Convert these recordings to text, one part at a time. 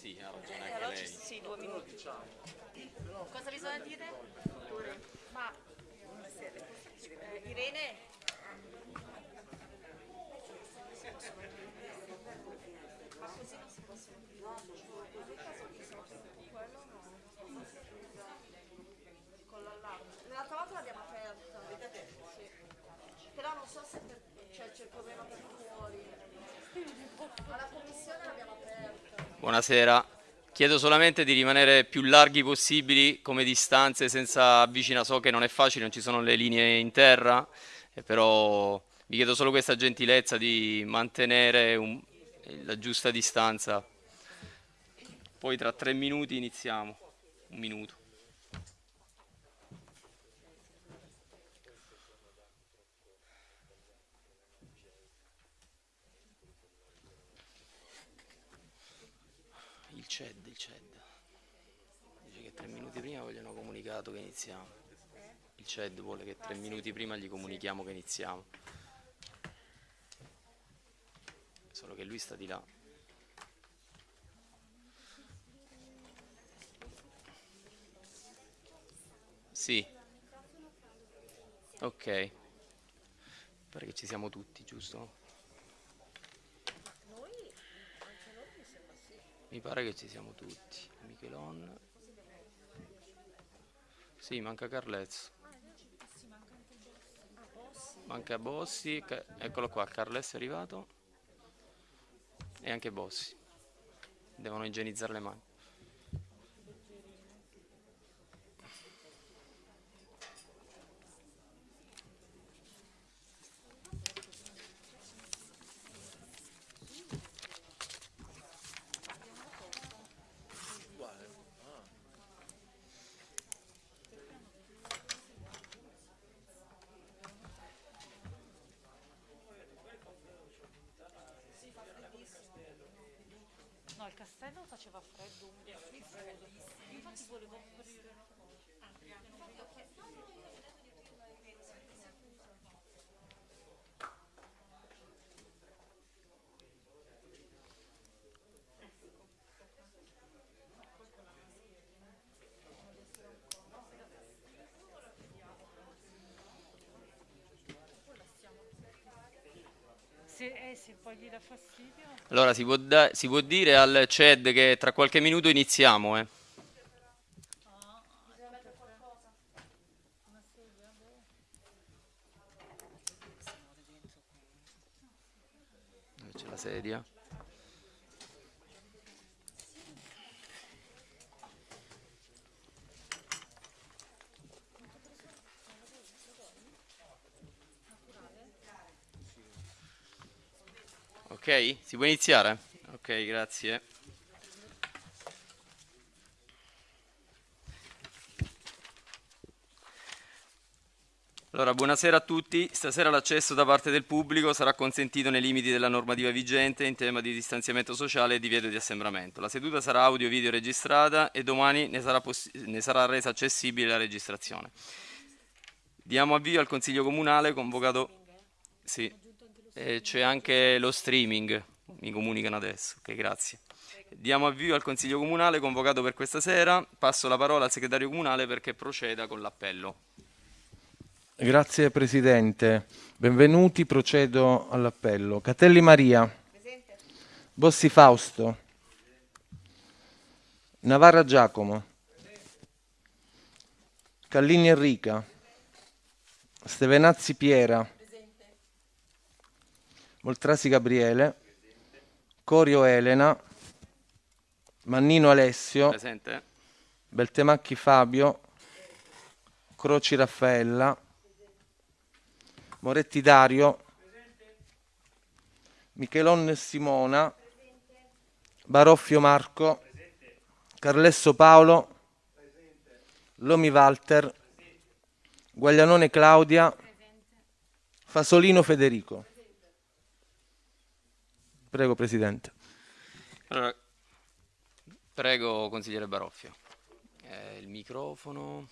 Sì, ha ragione Eh, anche allora lei. sì, due minuti. Cosa bisogna dire? Ma eh, Irene? Ma così non si possono quello no. Con l'allarme. L'altra volta l'abbiamo aperta. Sì. Però non so se per, cioè, c'è il problema per fuori. Alla commissione l'abbiamo aperta. Buonasera. Chiedo solamente di rimanere più larghi possibili come distanze senza avvicinare. So che non è facile, non ci sono le linee in terra, eh, però vi chiedo solo questa gentilezza di mantenere un- la giusta distanza. Poi tra tre minuti iniziamo. Un minuto. Il CED, il CED. Dice che tre minuti prima comunicato che iniziamo. Il CED vuole che tre minuti prima gli comunichiamo che iniziamo. Solo che lui sta di là. Sì. Ok. Pare che ci siamo tutti, giusto? Mi pare che ci siamo tutti. Michelon. Sì, manca Carlezzo. Manca Bossi. Eccolo qua, Carles è arrivato. E anche Bossi. Devono igienizzare le mani. No, il castello faceva freddo. Infatti volevo aprire. Se, eh, se poi gli dà fastidio. Allora, si può, da- si può dire al CED che tra qualche minuto iniziamo, eh. C'è la sedia? Si può iniziare? Ok, grazie. Allora, buonasera a tutti. Stasera l'accesso da parte del pubblico sarà consentito nei limiti della normativa vigente in tema di distanziamento sociale e divieto di assembramento. La seduta sarà audio-video registrata e domani ne sarà, ne sarà resa accessibile la registrazione. Diamo avvio al Consiglio Comunale convocato... Sì, e c'è anche lo streaming, mi comunicano adesso. Ok, grazie. Diamo avvio al Consiglio Comunale convocato per questa sera. Passo la parola al Segretario Comunale perché proceda con l'appello. Grazie Presidente, benvenuti, procedo all'appello. Catelli Maria, Bossi Fausto, Navarra Giacomo, Callini Enrica, Stevenazzi Piera, Moltrasi Gabriele, Corio Elena, Mannino Alessio, Presente? Beltemacchi Fabio, Croci Raffaella, Moretti Dario, Michelon Simona, Baroffio Marco, Carlesso Paolo, Lomi Walter, Guaglianone Claudia, Fasolino Federico. Prego Presidente. Allora, prego, consigliere Baroffio. Eh, il microfono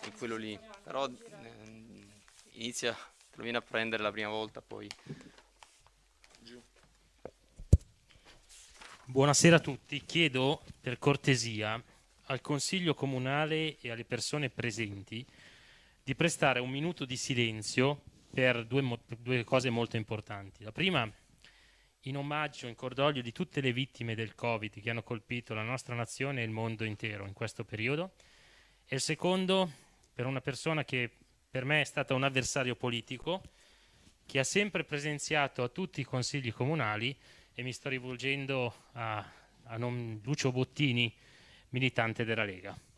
è quello lì, però ehm, inizia, te lo viene a prendere la prima volta, poi... Buonasera a tutti. Chiedo per cortesia al Consiglio Comunale e alle persone presenti di prestare un minuto di silenzio per due, due cose molto importanti. La prima, in omaggio, in cordoglio di tutte le vittime del Covid che hanno colpito la nostra nazione e il mondo intero in questo periodo. E il secondo, per una persona che per me è stata un avversario politico, che ha sempre presenziato a tutti i consigli comunali e mi sto rivolgendo a, a Lucio Bottini, militante della Lega.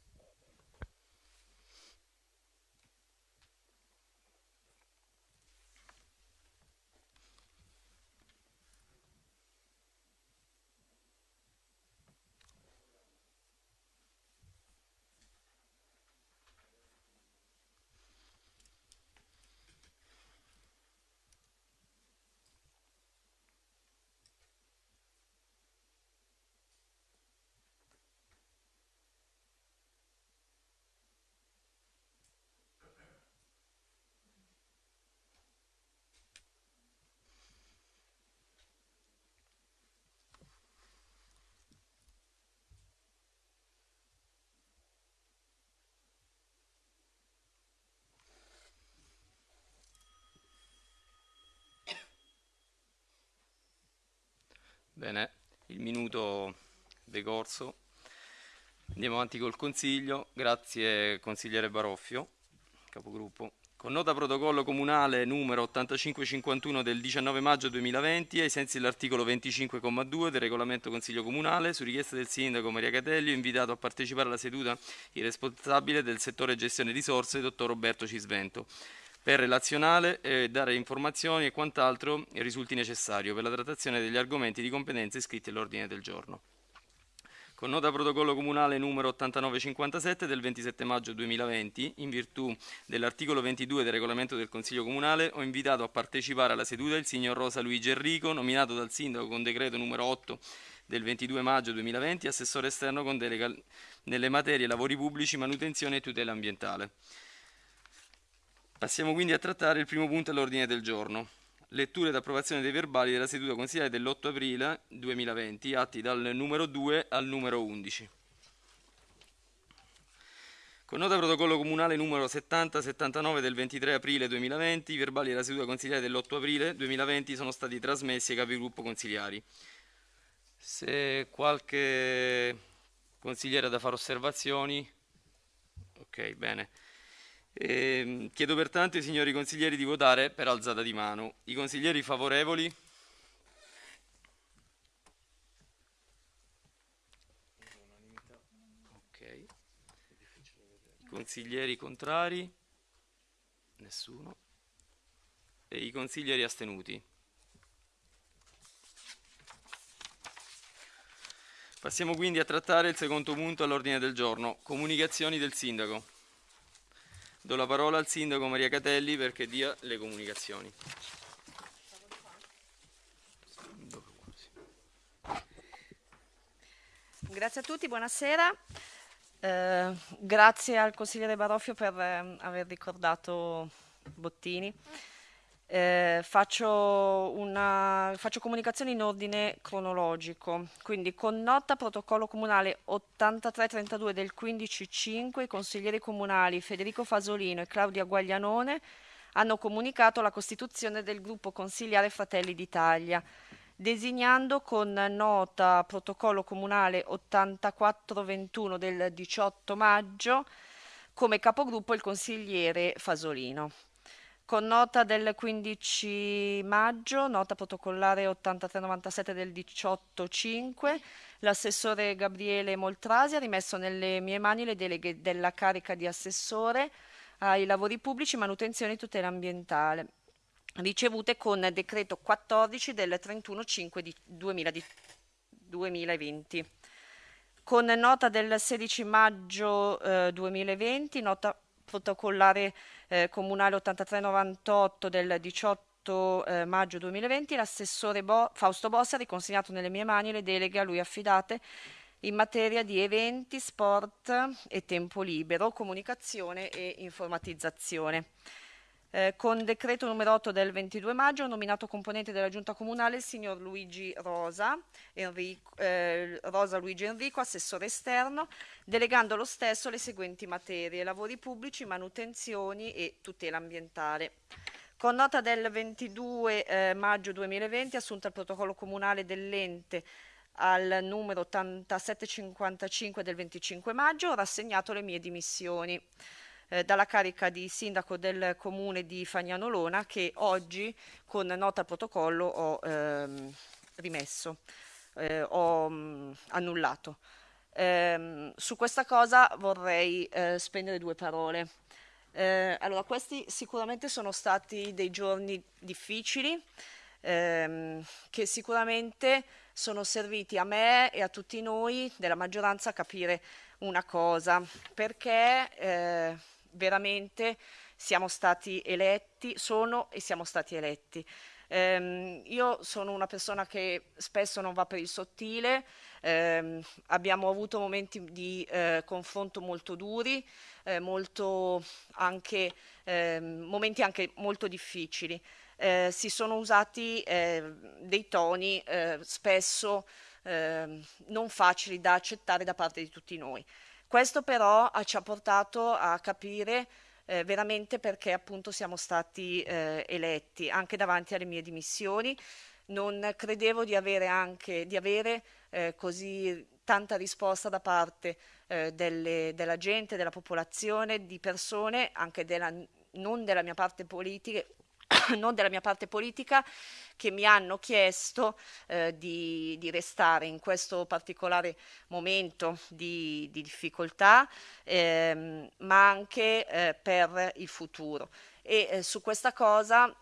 Bene, il minuto decorso. Andiamo avanti col consiglio. Grazie consigliere Baroffio, capogruppo. Con nota protocollo comunale numero 8551 del 19 maggio 2020, ai sensi dell'articolo 25,2 del regolamento Consiglio Comunale, su richiesta del sindaco Maria Catelli, ho invitato a partecipare alla seduta il responsabile del settore gestione risorse, dottor Roberto Cisvento per relazionale e dare informazioni e quant'altro risulti necessario per la trattazione degli argomenti di competenza iscritti all'ordine del giorno. Con nota protocollo comunale numero 8957 del 27 maggio 2020, in virtù dell'articolo 22 del regolamento del Consiglio Comunale, ho invitato a partecipare alla seduta il signor Rosa Luigi Enrico, nominato dal Sindaco con decreto numero 8 del 22 maggio 2020, assessore esterno con delega nelle materie lavori pubblici, manutenzione e tutela ambientale. Passiamo quindi a trattare il primo punto all'ordine del giorno. Lettura ed approvazione dei verbali della seduta consigliare dell'8 aprile 2020, atti dal numero 2 al numero 11. Con nota protocollo comunale numero 70-79 del 23 aprile 2020, i verbali della seduta consigliare dell'8 aprile 2020 sono stati trasmessi ai capigruppo consigliari. Se qualche consigliere ha da fare osservazioni, ok, bene. Eh, chiedo pertanto ai signori consiglieri di votare per alzata di mano. I consiglieri favorevoli? Ok. I consiglieri contrari? Nessuno. E i consiglieri astenuti? Passiamo quindi a trattare il secondo punto all'ordine del giorno, comunicazioni del sindaco. Do la parola al sindaco Maria Catelli perché dia le comunicazioni. Grazie a tutti, buonasera. Eh, grazie al consigliere Baroffio per eh, aver ricordato Bottini. Eh, faccio, una, faccio comunicazioni in ordine cronologico, quindi con nota protocollo comunale 8332 del 15.5 i consiglieri comunali Federico Fasolino e Claudia Guaglianone hanno comunicato la costituzione del gruppo consigliare Fratelli d'Italia, designando con nota protocollo comunale 8421 del 18 maggio come capogruppo il consigliere Fasolino. Con nota del 15 maggio, nota protocollare 8397 del 18.5, l'assessore Gabriele Moltrasi ha rimesso nelle mie mani le deleghe della carica di assessore ai lavori pubblici, manutenzione e tutela ambientale, ricevute con decreto 14 del 31.5 2020. Con nota del 16 maggio eh, 2020, nota protocollare eh, comunale 8398 del 18 eh, maggio 2020, l'assessore Bo- Fausto Bossi ha riconsegnato nelle mie mani le deleghe a lui affidate in materia di eventi, sport e tempo libero, comunicazione e informatizzazione. Eh, con decreto numero 8 del 22 maggio ho nominato componente della giunta comunale il signor Luigi Rosa, Enrico, eh, Rosa Luigi Enrico, assessore esterno, delegando lo stesso le seguenti materie, lavori pubblici, manutenzioni e tutela ambientale. Con nota del 22 eh, maggio 2020 assunta il protocollo comunale dell'ente al numero 8755 del 25 maggio ho rassegnato le mie dimissioni eh, dalla carica di sindaco del comune di Fagnano Lona che oggi con nota protocollo ho ehm, rimesso, eh, ho mh, mm, annullato. Eh, su questa cosa vorrei eh, spendere due parole. Eh, allora, questi sicuramente sono stati dei giorni difficili ehm, che sicuramente sono serviti a me e a tutti noi della maggioranza a capire una cosa, perché eh, veramente siamo stati eletti, sono e siamo stati eletti. Eh, io sono una persona che spesso non va per il sottile, eh, abbiamo avuto momenti di eh, confronto molto duri, eh, molto anche, ehm, momenti anche molto difficili. Eh, si sono usati eh, dei toni spesso ehm, non facili da accettare da parte di tutti noi. Questo però ci ha portato a capire eh, veramente perché appunto siamo stati eh, eletti anche davanti alle mie dimissioni. Non credevo di avere anche di avere eh, così tanta risposta da parte eh, delle, della gente, della popolazione, di persone, anche della, non della mia parte politica, non della mia parte politica, che mi hanno chiesto eh, di, di, restare in questo particolare momento di, di difficoltà, ehm, ma anche eh, per il futuro. E eh, su questa cosa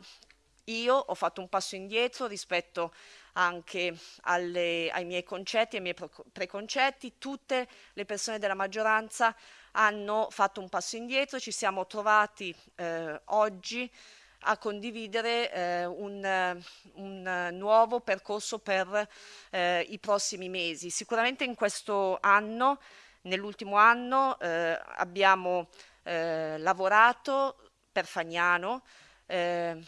io ho fatto un passo indietro rispetto anche alle, ai miei concetti, ai miei preconcetti, tutte le persone della maggioranza hanno fatto un passo indietro, ci siamo trovati eh, oggi a condividere eh, un, un, nuovo percorso per eh, i prossimi mesi. Sicuramente in questo anno, nell'ultimo anno, eh, abbiamo eh, lavorato per Fagnano eh,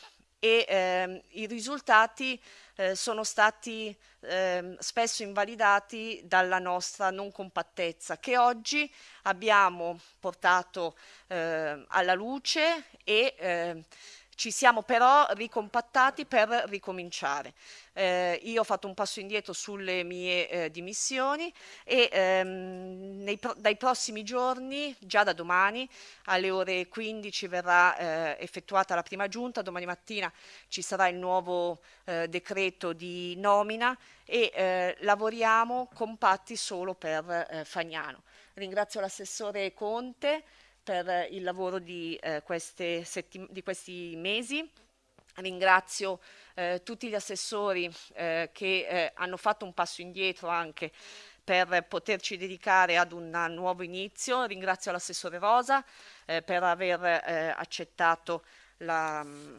e ehm, i risultati eh, sono stati eh, spesso invalidati dalla nostra non compattezza che oggi abbiamo portato eh, alla luce e ehm, ci siamo però ricompattati per ricominciare. Eh, io ho fatto un passo indietro sulle mie eh, dimissioni e ehm, nei, dai prossimi giorni, già da domani, alle ore 15 verrà eh, effettuata la prima giunta, domani mattina ci sarà il nuovo eh, decreto di nomina e eh, lavoriamo compatti solo per eh, Fagnano. Ringrazio l'assessore Conte per il lavoro di, eh, di questi mesi. Ringrazio eh, tutti gli assessori eh, che eh, hanno fatto un passo indietro anche per poterci dedicare ad un nuovo inizio. Ringrazio l'assessore Rosa eh, per aver eh, accettato la, mm,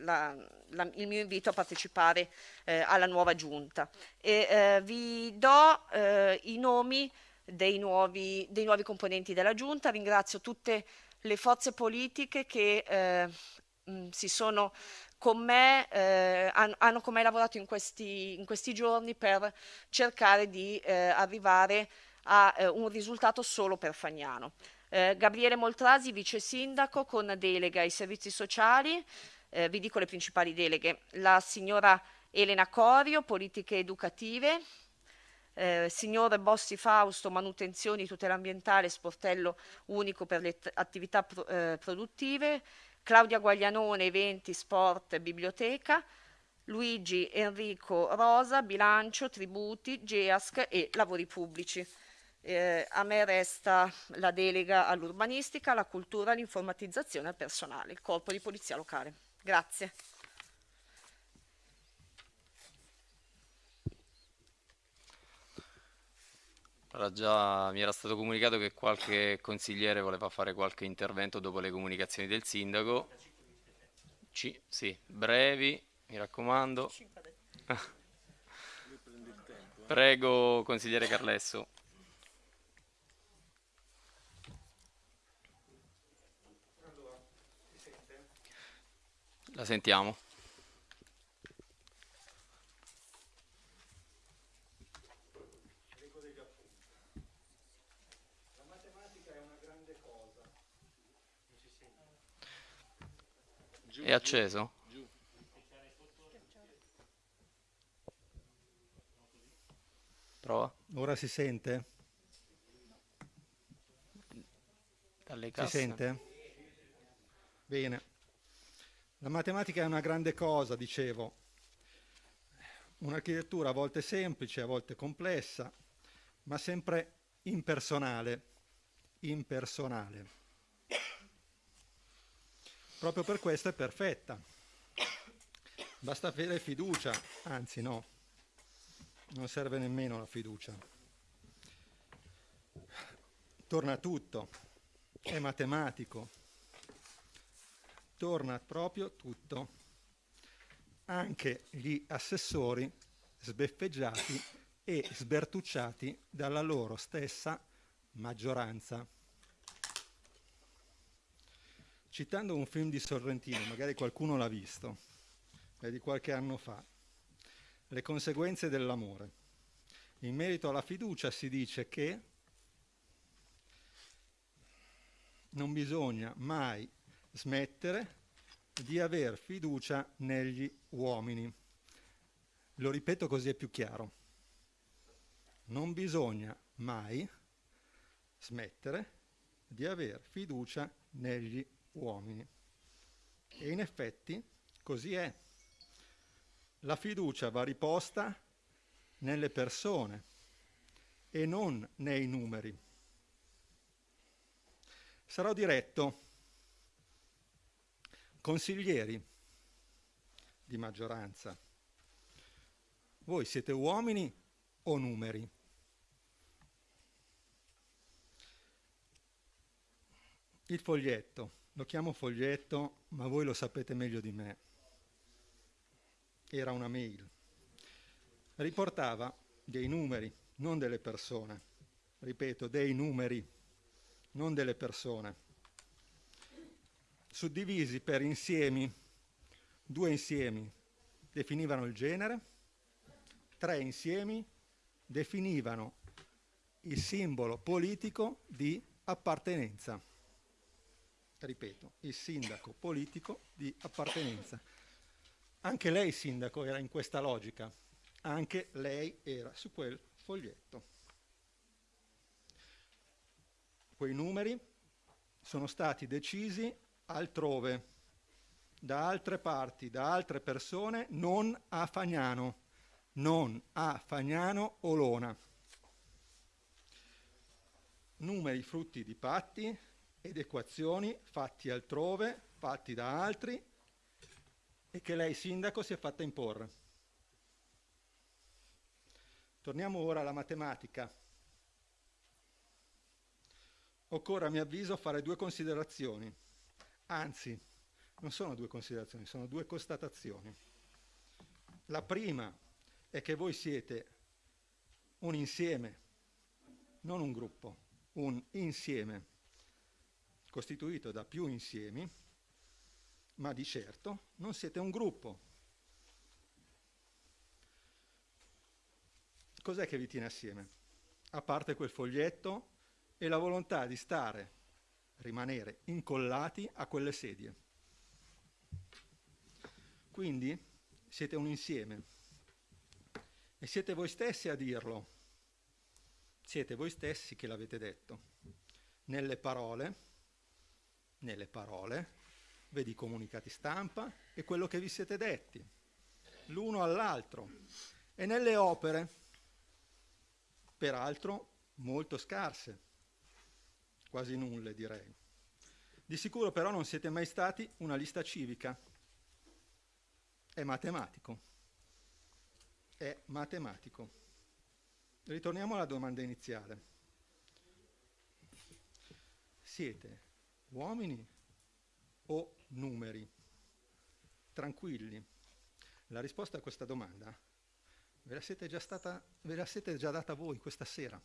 la, la, il mio invito a partecipare alla nuova giunta. E, vi do i nomi dei nuovi, dei nuovi componenti della Giunta. Ringrazio tutte le forze politiche che eh, mh, si sono con me, eh, hanno, hanno, con me lavorato in questi, in questi giorni per cercare di eh, arrivare a eh, un risultato solo per Fagnano. Eh, Gabriele Moltrasi, vice sindaco con delega ai servizi sociali, eh, vi dico le principali deleghe, la signora Elena Corio, politiche educative, eh, signor Bossi Fausto, manutenzioni, tutela ambientale, sportello unico per le attività pro, eh, produttive, Claudia Guaglianone, eventi, sport, biblioteca, Luigi Enrico Rosa, bilancio, tributi, GEASC e lavori pubblici. Eh, a me resta la delega all'urbanistica, alla cultura, all'informatizzazione al personale, il corpo di polizia locale. Grazie. Allora, già mi era stato comunicato che qualche consigliere voleva fare qualche intervento dopo le comunicazioni del sindaco. C sì, brevi, mi raccomando. Prego, consigliere Carlesso. La sentiamo. È acceso? Prova. Ora si sente? Dalle Si casse. sente? Bene. La matematica è una grande cosa, dicevo. Un'architettura a volte semplice, a volte complessa, ma sempre impersonale. Impersonale. Proprio per questo è perfetta. Basta avere fiducia, anzi no, non serve nemmeno la fiducia. Torna tutto, è matematico, torna proprio tutto, anche gli assessori sbeffeggiati e sbertucciati dalla loro stessa maggioranza. Citando un film di Sorrentino, magari qualcuno l'ha visto, è di qualche anno fa, Le conseguenze dell'amore. In merito alla fiducia si dice che non bisogna mai smettere di aver fiducia negli uomini. Lo ripeto così è più chiaro. Non bisogna mai smettere di aver fiducia negli uomini. E in effetti così è. La fiducia va riposta nelle persone e non nei numeri. Sarò diretto. Consiglieri di maggioranza, voi siete uomini o numeri? Il foglietto, lo chiamo foglietto, ma voi lo sapete meglio di me. Era una mail. Riportava dei numeri, non delle persone. Ripeto, dei numeri, non delle persone. Suddivisi per insiemi, due insiemi definivano il genere, tre insiemi definivano il simbolo politico di appartenenza ripeto, il sindaco politico di appartenenza. Anche lei, sindaco, era in questa logica, anche lei era su quel foglietto. Quei numeri sono stati decisi altrove, da altre parti, da altre persone, non a Fagnano, non a Fagnano Olona. Numeri frutti di patti, ed equazioni fatti altrove, fatti da altri e che lei sindaco si è fatta imporre. Torniamo ora alla matematica. Occorre a mio avviso fare due considerazioni, anzi non sono due considerazioni, sono due constatazioni. La prima è che voi siete un insieme, non un gruppo, un insieme costituito da più insiemi, ma di certo non siete un gruppo. Cos'è che vi tiene assieme? A parte quel foglietto e la volontà di stare, rimanere incollati a quelle sedie. Quindi siete un insieme e siete voi stessi a dirlo. Siete voi stessi che l'avete detto. Nelle parole, nelle parole, vedi i comunicati stampa e quello che vi siete detti, l'uno all'altro, e nelle opere, peraltro molto scarse, quasi nulle direi. Di sicuro però non siete mai stati una lista civica, è matematico, è matematico. Ritorniamo alla domanda iniziale. Siete uomini o numeri? Tranquilli. La risposta a questa domanda ve la siete già, stata, ve la siete già data voi questa sera.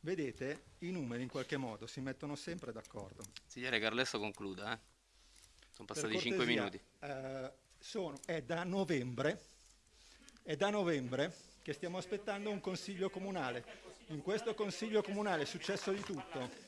Vedete, i numeri in qualche modo si mettono sempre d'accordo. Consigliere Carlesso concluda. Eh? Sono passati Per 5 cortesia, minuti. eh, sono- è da novembre, è da novembre che stiamo aspettando un consiglio comunale. In questo consiglio comunale è successo di tutto.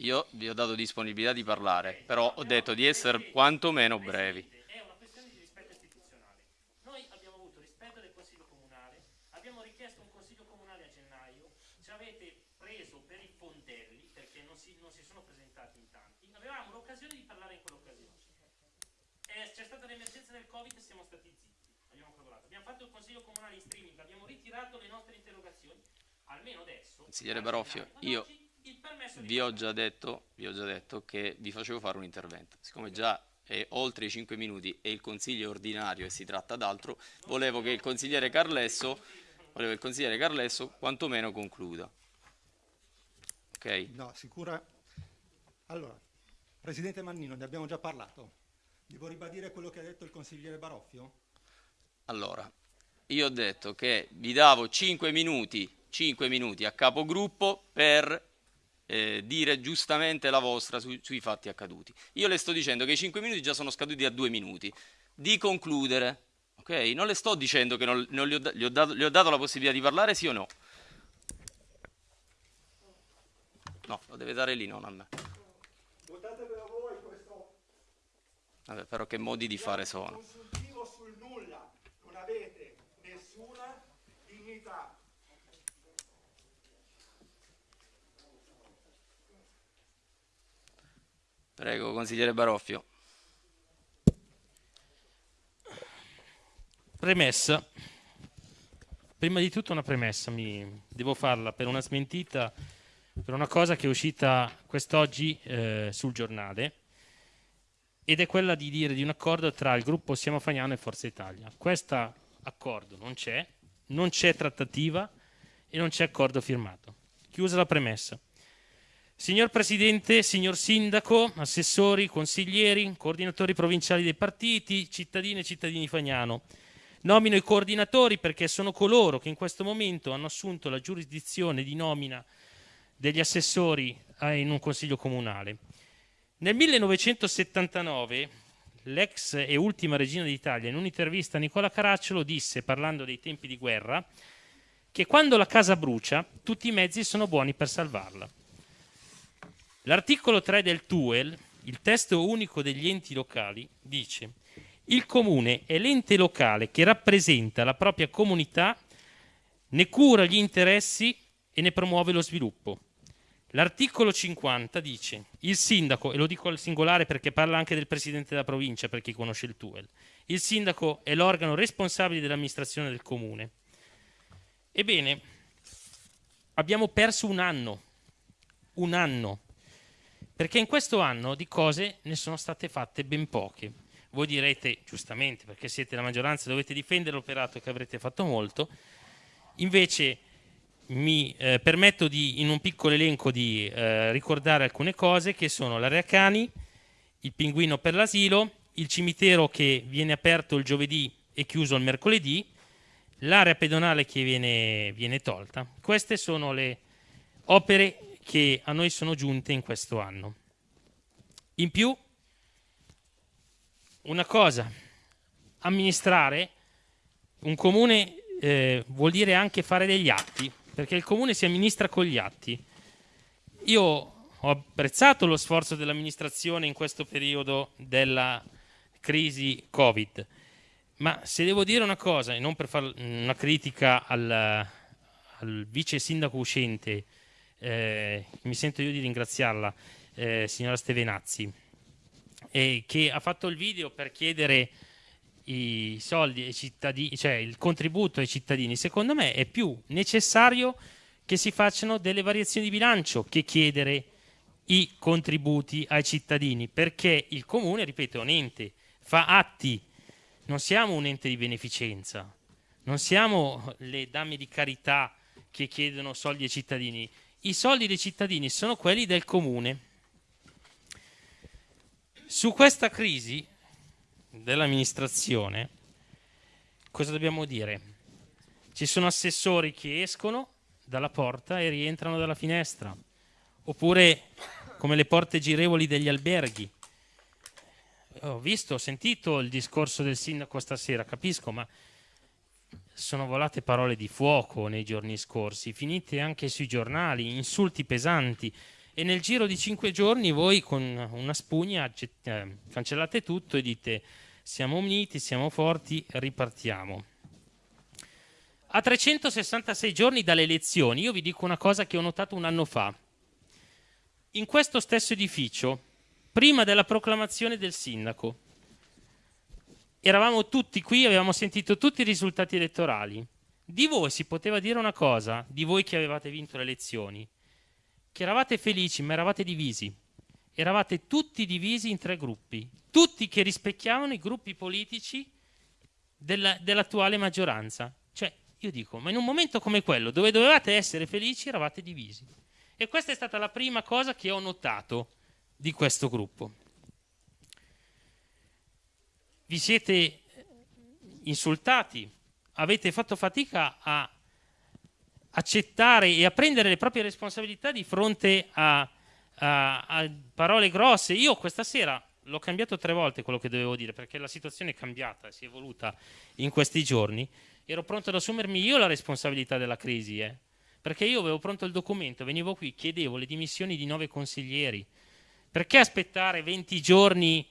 Io vi ho dato disponibilità di parlare, però ho detto di essere quantomeno brevi. È una questione di rispetto istituzionale. Noi abbiamo avuto rispetto del Consiglio Comunale, abbiamo richiesto un Consiglio Comunale a gennaio, ci avete preso per i fondelli perché non si, non si sono presentati in tanti, avevamo l'occasione di parlare in quell'occasione. Eh, c'è stata l'emergenza del Covid e siamo stati zitti, abbiamo collaborato. Abbiamo fatto il Consiglio Comunale in streaming, abbiamo ritirato le nostre interrogazioni, almeno adesso... Consigliere Baroffio, io Vi ho, detto, vi ho già detto che vi facevo fare un intervento. Siccome già è oltre i 5 minuti e il consiglio è ordinario e si tratta d'altro, volevo che il consigliere Carlesso, volevo che il consigliere Carlesso quantomeno concluda. Ok? No, sicura. Allora, Presidente Mannino, ne abbiamo già parlato. Devo ribadire quello che ha detto il consigliere Baroffio? Allora, io ho detto che vi davo 5 minuti, 5 minuti a capogruppo per eh, dire giustamente la vostra su- sui fatti accaduti. Io le sto dicendo che i 5 minuti già sono scaduti a 2 minuti. Di concludere, ok? Non le sto dicendo che non, non gli, ho, gli ho dato, gli ho dato la possibilità di parlare, sì o no? No, lo deve dare lì, non a me. Votate per voi questo Vabbè, però che modi di fare sono? consultivo sul nulla. Non avete nessuna dignità. Prego, consigliere Baroffio. Premessa. Prima di tutto una premessa, mi devo farla per una smentita, per una cosa che è uscita quest'oggi eh, sul giornale ed è quella di dire di un accordo tra il gruppo Siamo Fagnano e Forza Italia. Questo accordo non c'è, non c'è trattativa e non c'è accordo firmato. Chiusa la premessa. Signor Presidente, signor Sindaco, assessori, consiglieri, coordinatori provinciali dei partiti, cittadine e cittadini Fagnano, nomino i coordinatori perché sono coloro che in questo momento hanno assunto la giurisdizione di nomina degli assessori eh, in un consiglio comunale. Nel 1979 l'ex e ultima regina d'Italia in un'intervista a Nicola Caracciolo disse, parlando dei tempi di guerra, che quando la casa brucia tutti i mezzi sono buoni per salvarla. L'articolo 3 del TUEL, il testo unico degli enti locali, dice il comune è l'ente locale che rappresenta la propria comunità, ne cura gli interessi e ne promuove lo sviluppo. L'articolo 50 dice il sindaco, e lo dico al singolare perché parla anche del presidente della provincia per chi conosce il TUEL, il sindaco è l'organo responsabile dell'amministrazione del comune. Ebbene, abbiamo perso un anno, un anno, perché in questo anno di cose ne sono state fatte ben poche. Voi direte, giustamente, perché siete la maggioranza, dovete difendere l'operato che avrete fatto molto, invece mi eh, permetto di, in un piccolo elenco di eh, ricordare alcune cose che sono l'area cani, il pinguino per l'asilo, il cimitero che viene aperto il giovedì e chiuso il mercoledì, l'area pedonale che viene, viene tolta. Queste sono le opere che a noi sono giunte in questo anno. In più, una cosa, amministrare un comune eh, vuol dire anche fare degli atti, perché il comune si amministra con gli atti. Io ho apprezzato lo sforzo dell'amministrazione in questo periodo della crisi Covid, ma se devo dire una cosa, e non per fare una critica al, al vice sindaco uscente, eh, mi sento io di ringraziarla, eh, signora Stevenazzi, eh, che ha fatto il video per chiedere i soldi ai cittadini, cioè il contributo ai cittadini, secondo me è più necessario che si facciano delle variazioni di bilancio che chiedere i contributi ai cittadini, perché il comune, ripeto, è un ente, fa atti, non siamo un ente di beneficenza, non siamo le dame di carità che chiedono soldi ai cittadini. I soldi dei cittadini sono quelli del comune. Su questa crisi dell'amministrazione, cosa dobbiamo dire? Ci sono assessori che escono dalla porta e rientrano dalla finestra, oppure come le porte girevoli degli alberghi. ho visto, ho sentito il discorso del sindaco stasera, capisco, ma sono volate parole di fuoco nei giorni scorsi, finite anche sui giornali, insulti pesanti e nel giro di cinque giorni voi con una spugna eh, cancellate tutto e dite siamo uniti, siamo forti, ripartiamo. A 366 giorni dalle elezioni, io vi dico una cosa che ho notato un anno fa. In questo stesso edificio, prima della proclamazione del sindaco, eravamo tutti qui, avevamo sentito tutti i risultati elettorali. Di voi si poteva dire una cosa, di voi che avevate vinto le elezioni, che eravate felici ma eravate divisi. Eravate tutti divisi in tre gruppi, tutti che rispecchiavano i gruppi politici della, dell'attuale maggioranza. Cioè, io dico, ma in un momento come quello, dove dovevate essere felici, eravate divisi. E questa è stata la prima cosa che ho notato di questo gruppo vi siete insultati, avete fatto fatica a accettare e a prendere le proprie responsabilità di fronte a, a, a parole grosse. Io questa sera l'ho cambiato tre volte quello che dovevo dire perché la situazione è cambiata, si è evoluta in questi giorni. Ero pronto ad assumermi io la responsabilità della crisi, eh? perché io avevo pronto il documento, venivo qui, chiedevo le dimissioni di nove consiglieri. Perché aspettare 20 giorni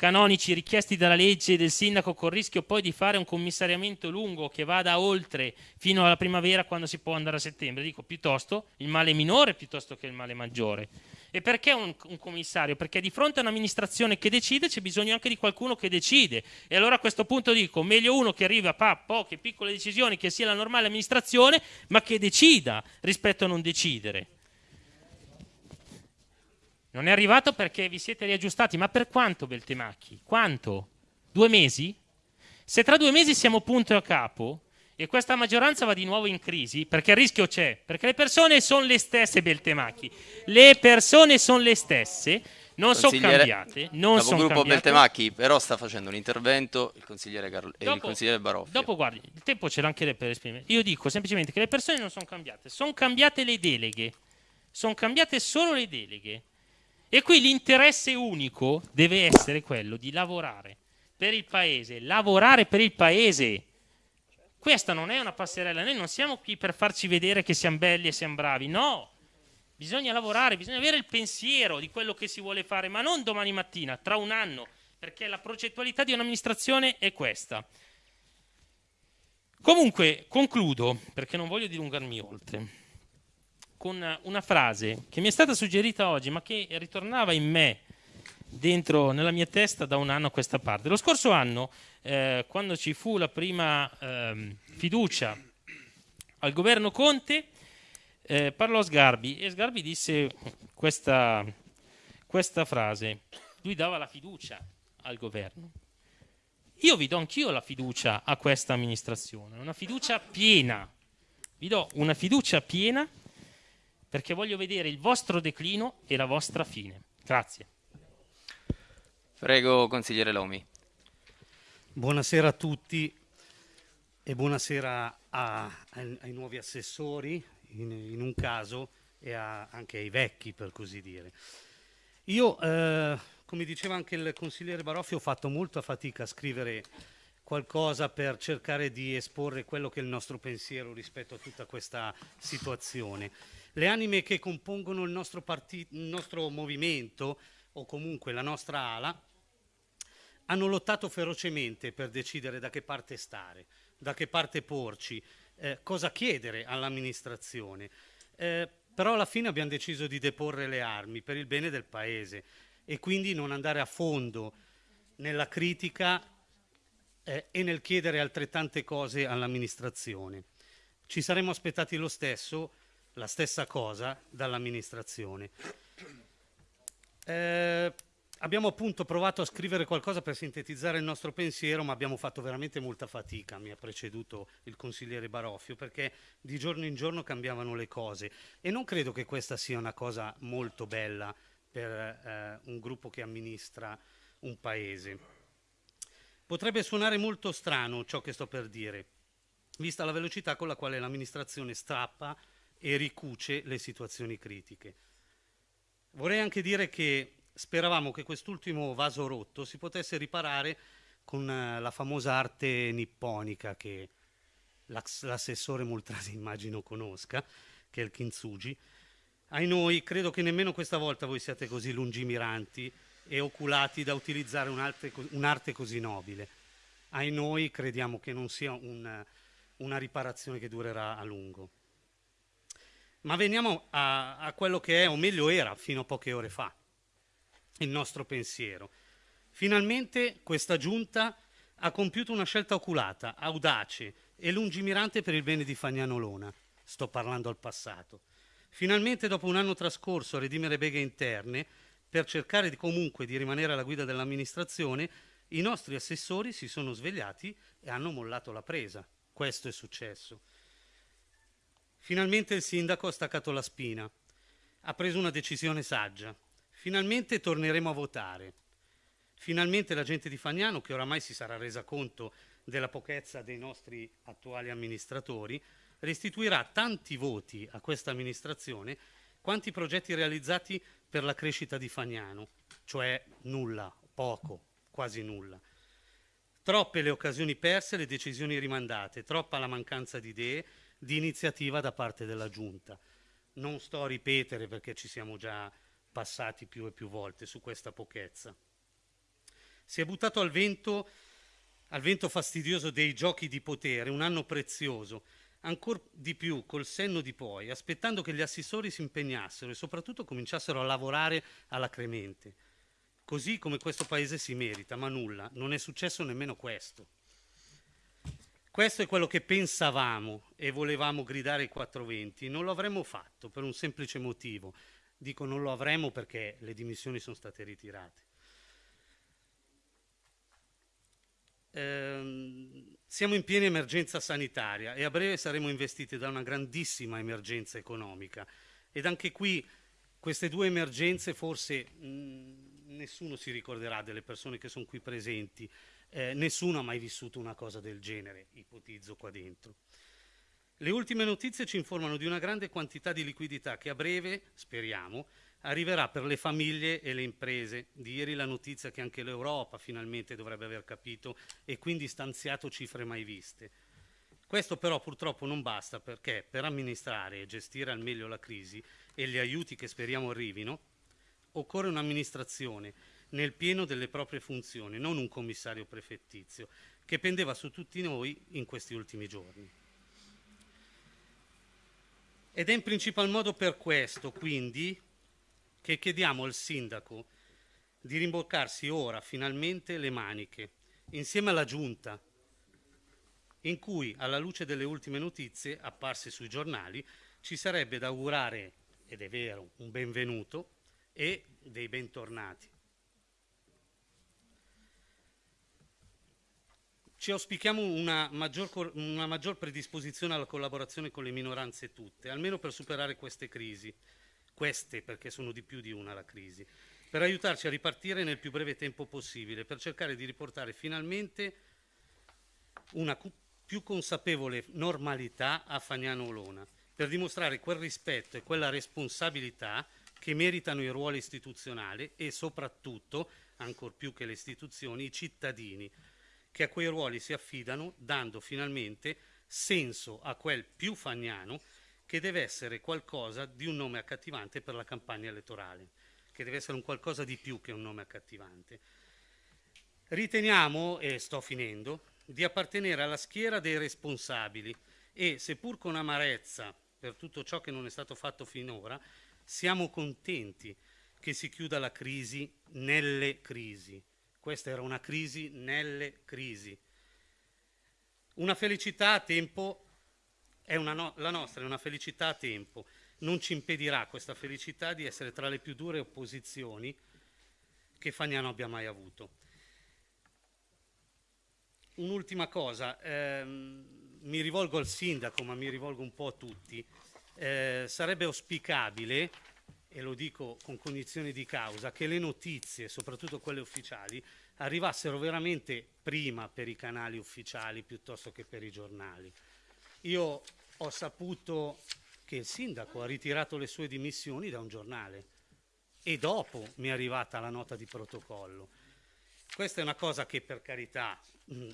canonici richiesti dalla legge del sindaco col rischio poi di fare un commissariamento lungo che vada oltre fino alla primavera quando si può andare a settembre. Dico piuttosto il male minore piuttosto che il male maggiore. E perché un, un commissario? Perché di fronte a un'amministrazione che decide c'è bisogno anche di qualcuno che decide. E allora a questo punto dico, meglio uno che arriva a poche piccole decisioni, che sia la normale amministrazione, ma che decida rispetto a non decidere. Non è arrivato perché vi siete riaggiustati, ma per quanto Beltemacchi? Quanto? Due mesi? Se tra due mesi siamo punto e a capo e questa maggioranza va di nuovo in crisi, perché il rischio c'è, perché le persone sono le stesse Beltemacchi, le persone sono le stesse, non sono cambiate. Non sono gruppo Beltemacchi però sta facendo un intervento il consigliere, Carlo, dopo, il consigliere Baroffi. Dopo guardi, il tempo ce l'ha anche lei per esprimere. Io dico semplicemente che le persone non sono cambiate, sono cambiate le deleghe, sono cambiate solo le deleghe. E qui l'interesse unico deve essere quello di lavorare per il paese, lavorare per il paese. Questa non è una passerella, noi non siamo qui per farci vedere che siamo belli e siamo bravi, no. Bisogna lavorare, bisogna avere il pensiero di quello che si vuole fare, ma non domani mattina, tra un anno, perché la progettualità di un'amministrazione è questa. Comunque, concludo, perché non voglio dilungarmi oltre con una frase che mi è stata suggerita oggi, ma che ritornava in me dentro nella mia testa da un anno a questa parte. Lo scorso anno, eh, quando ci fu la prima eh, fiducia al governo Conte, eh, parlò Sgarbi e Sgarbi disse questa, questa frase. Lui dava la fiducia al governo. Io vi do anch'io la fiducia a questa amministrazione, una fiducia piena. Vi do una fiducia piena perché voglio vedere il vostro declino e la vostra fine. Grazie. Prego, consigliere Lomi. Buonasera a tutti e buonasera a, ai, ai, nuovi assessori, in, in, un caso, e a, anche ai vecchi, per così dire. Io, eh, come diceva anche il consigliere Baroffi, ho fatto molta fatica a scrivere qualcosa per cercare di esporre quello che è il nostro pensiero rispetto a tutta questa situazione le anime che compongono il nostro, il nostro movimento o comunque la nostra ala hanno lottato ferocemente per decidere da che parte stare, da che parte porci, eh, cosa chiedere all'amministrazione. Eh, però alla fine abbiamo deciso di deporre le armi per il bene del Paese e quindi non andare a fondo nella critica eh, e nel chiedere altrettante cose all'amministrazione. Ci saremmo aspettati lo stesso la stessa cosa dall'amministrazione. Eh, abbiamo appunto provato a scrivere qualcosa per sintetizzare il nostro pensiero, ma abbiamo fatto veramente molta fatica, mi ha preceduto il consigliere Baroffio, perché di giorno in giorno cambiavano le cose e non credo che questa sia una cosa molto bella per eh, un gruppo che amministra un paese. Potrebbe suonare molto strano ciò che sto per dire, vista la velocità con la quale l'amministrazione strappa e ricuce le situazioni critiche. Vorrei anche dire che speravamo che quest'ultimo vaso rotto si potesse riparare con eh, la famosa arte nipponica che l'ass- l'assessore Moltrasi immagino conosca, che è il kintsugi. Ai noi, credo che nemmeno questa volta voi siate così lungimiranti e oculati da utilizzare un'arte, un'arte così nobile. Ai noi crediamo che non sia un- una riparazione che durerà a lungo. Ma veniamo a, a quello che è, o meglio era, fino a poche ore fa, il nostro pensiero. Finalmente questa giunta ha compiuto una scelta oculata, audace e lungimirante per il bene di Fagnano Lona. Sto parlando al passato. Finalmente, dopo un anno trascorso a redimere beghe interne, per cercare di, comunque di rimanere alla guida dell'amministrazione, i nostri assessori si sono svegliati e hanno mollato la presa. Questo è successo. Finalmente il sindaco ha staccato la spina, ha preso una decisione saggia. Finalmente torneremo a votare. Finalmente la gente di Fagnano, che oramai si sarà resa conto della pochezza dei nostri attuali amministratori, restituirà tanti voti a questa amministrazione quanti progetti realizzati per la crescita di Fagnano, cioè nulla, poco, quasi nulla. Troppe le occasioni perse, le decisioni rimandate, troppa la mancanza di idee, di iniziativa da parte della Giunta. Non sto a ripetere perché ci siamo già passati più e più volte su questa pochezza. Si è buttato al vento, al vento fastidioso dei giochi di potere, un anno prezioso, ancora di più col senno di poi, aspettando che gli assessori si impegnassero e soprattutto cominciassero a lavorare alacremente, così come questo paese si merita, ma nulla, non è successo nemmeno questo. Questo è quello che pensavamo e volevamo gridare ai 420, non lo avremmo fatto per un semplice motivo. Dico non lo avremmo perché le dimissioni sono state ritirate. Ehm, siamo in piena emergenza sanitaria e a breve saremo investiti da una grandissima emergenza economica ed anche qui queste due emergenze forse mh, nessuno si ricorderà delle persone che sono qui presenti, eh, nessuno ha mai vissuto una cosa del genere, ipotizzo qua dentro. Le ultime notizie ci informano di una grande quantità di liquidità che a breve, speriamo, arriverà per le famiglie e le imprese. Di ieri la notizia che anche l'Europa finalmente dovrebbe aver capito e quindi stanziato cifre mai viste. Questo però purtroppo non basta perché per amministrare e gestire al meglio la crisi e gli aiuti che speriamo arrivino, occorre un'amministrazione nel pieno delle proprie funzioni, non un commissario prefettizio, che pendeva su tutti noi in questi ultimi giorni. Ed è in principal modo per questo, quindi, che chiediamo al sindaco di rimboccarsi ora finalmente le maniche, insieme alla giunta, in cui, alla luce delle ultime notizie apparse sui giornali, ci sarebbe da augurare, ed è vero, un benvenuto e dei bentornati. Ci auspichiamo una maggior, una maggior, predisposizione alla collaborazione con le minoranze tutte, almeno per superare queste crisi, queste perché sono di più di una la crisi, per aiutarci a ripartire nel più breve tempo possibile, per cercare di riportare finalmente una più consapevole normalità a Fagnano Olona, per dimostrare quel rispetto e quella responsabilità che meritano i ruoli istituzionali e soprattutto, ancor più che le istituzioni, i cittadini che a quei ruoli si affidano, dando finalmente senso a quel più fagnano che deve essere qualcosa di un nome accattivante per la campagna elettorale, che deve essere un qualcosa di più che un nome accattivante. Riteniamo, e sto finendo, di appartenere alla schiera dei responsabili e, seppur con amarezza per tutto ciò che non è stato fatto finora, siamo contenti che si chiuda la crisi nelle crisi, questa era una crisi nelle crisi. Una felicità a tempo, è no, la nostra è una felicità a tempo. Non ci impedirà questa felicità di essere tra le più dure opposizioni che Fagnano abbia mai avuto. Un'ultima cosa, ehm, mi rivolgo al sindaco, ma mi rivolgo un po' a tutti. Eh, sarebbe auspicabile e lo dico con cognizione di causa, che le notizie, soprattutto quelle ufficiali, arrivassero veramente prima per i canali ufficiali piuttosto che per i giornali. Io ho saputo che il sindaco ha ritirato le sue dimissioni da un giornale. e dopo mi è arrivata la nota di protocollo. Questa è una cosa che per carità, mm,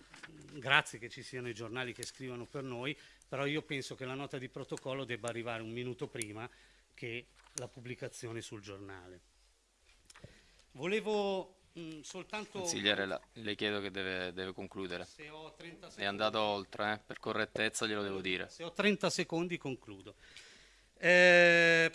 grazie che ci siano i giornali che scrivono per noi, però io penso che la nota di protocollo debba arrivare un minuto prima che la pubblicazione sul giornale. Volevo mh, soltanto... Consigliere, la, le chiedo che deve, deve concludere. Se ho 30 secondi, È andato oltre, eh? per correttezza glielo devo dire. Se ho 30 secondi concludo. Eh,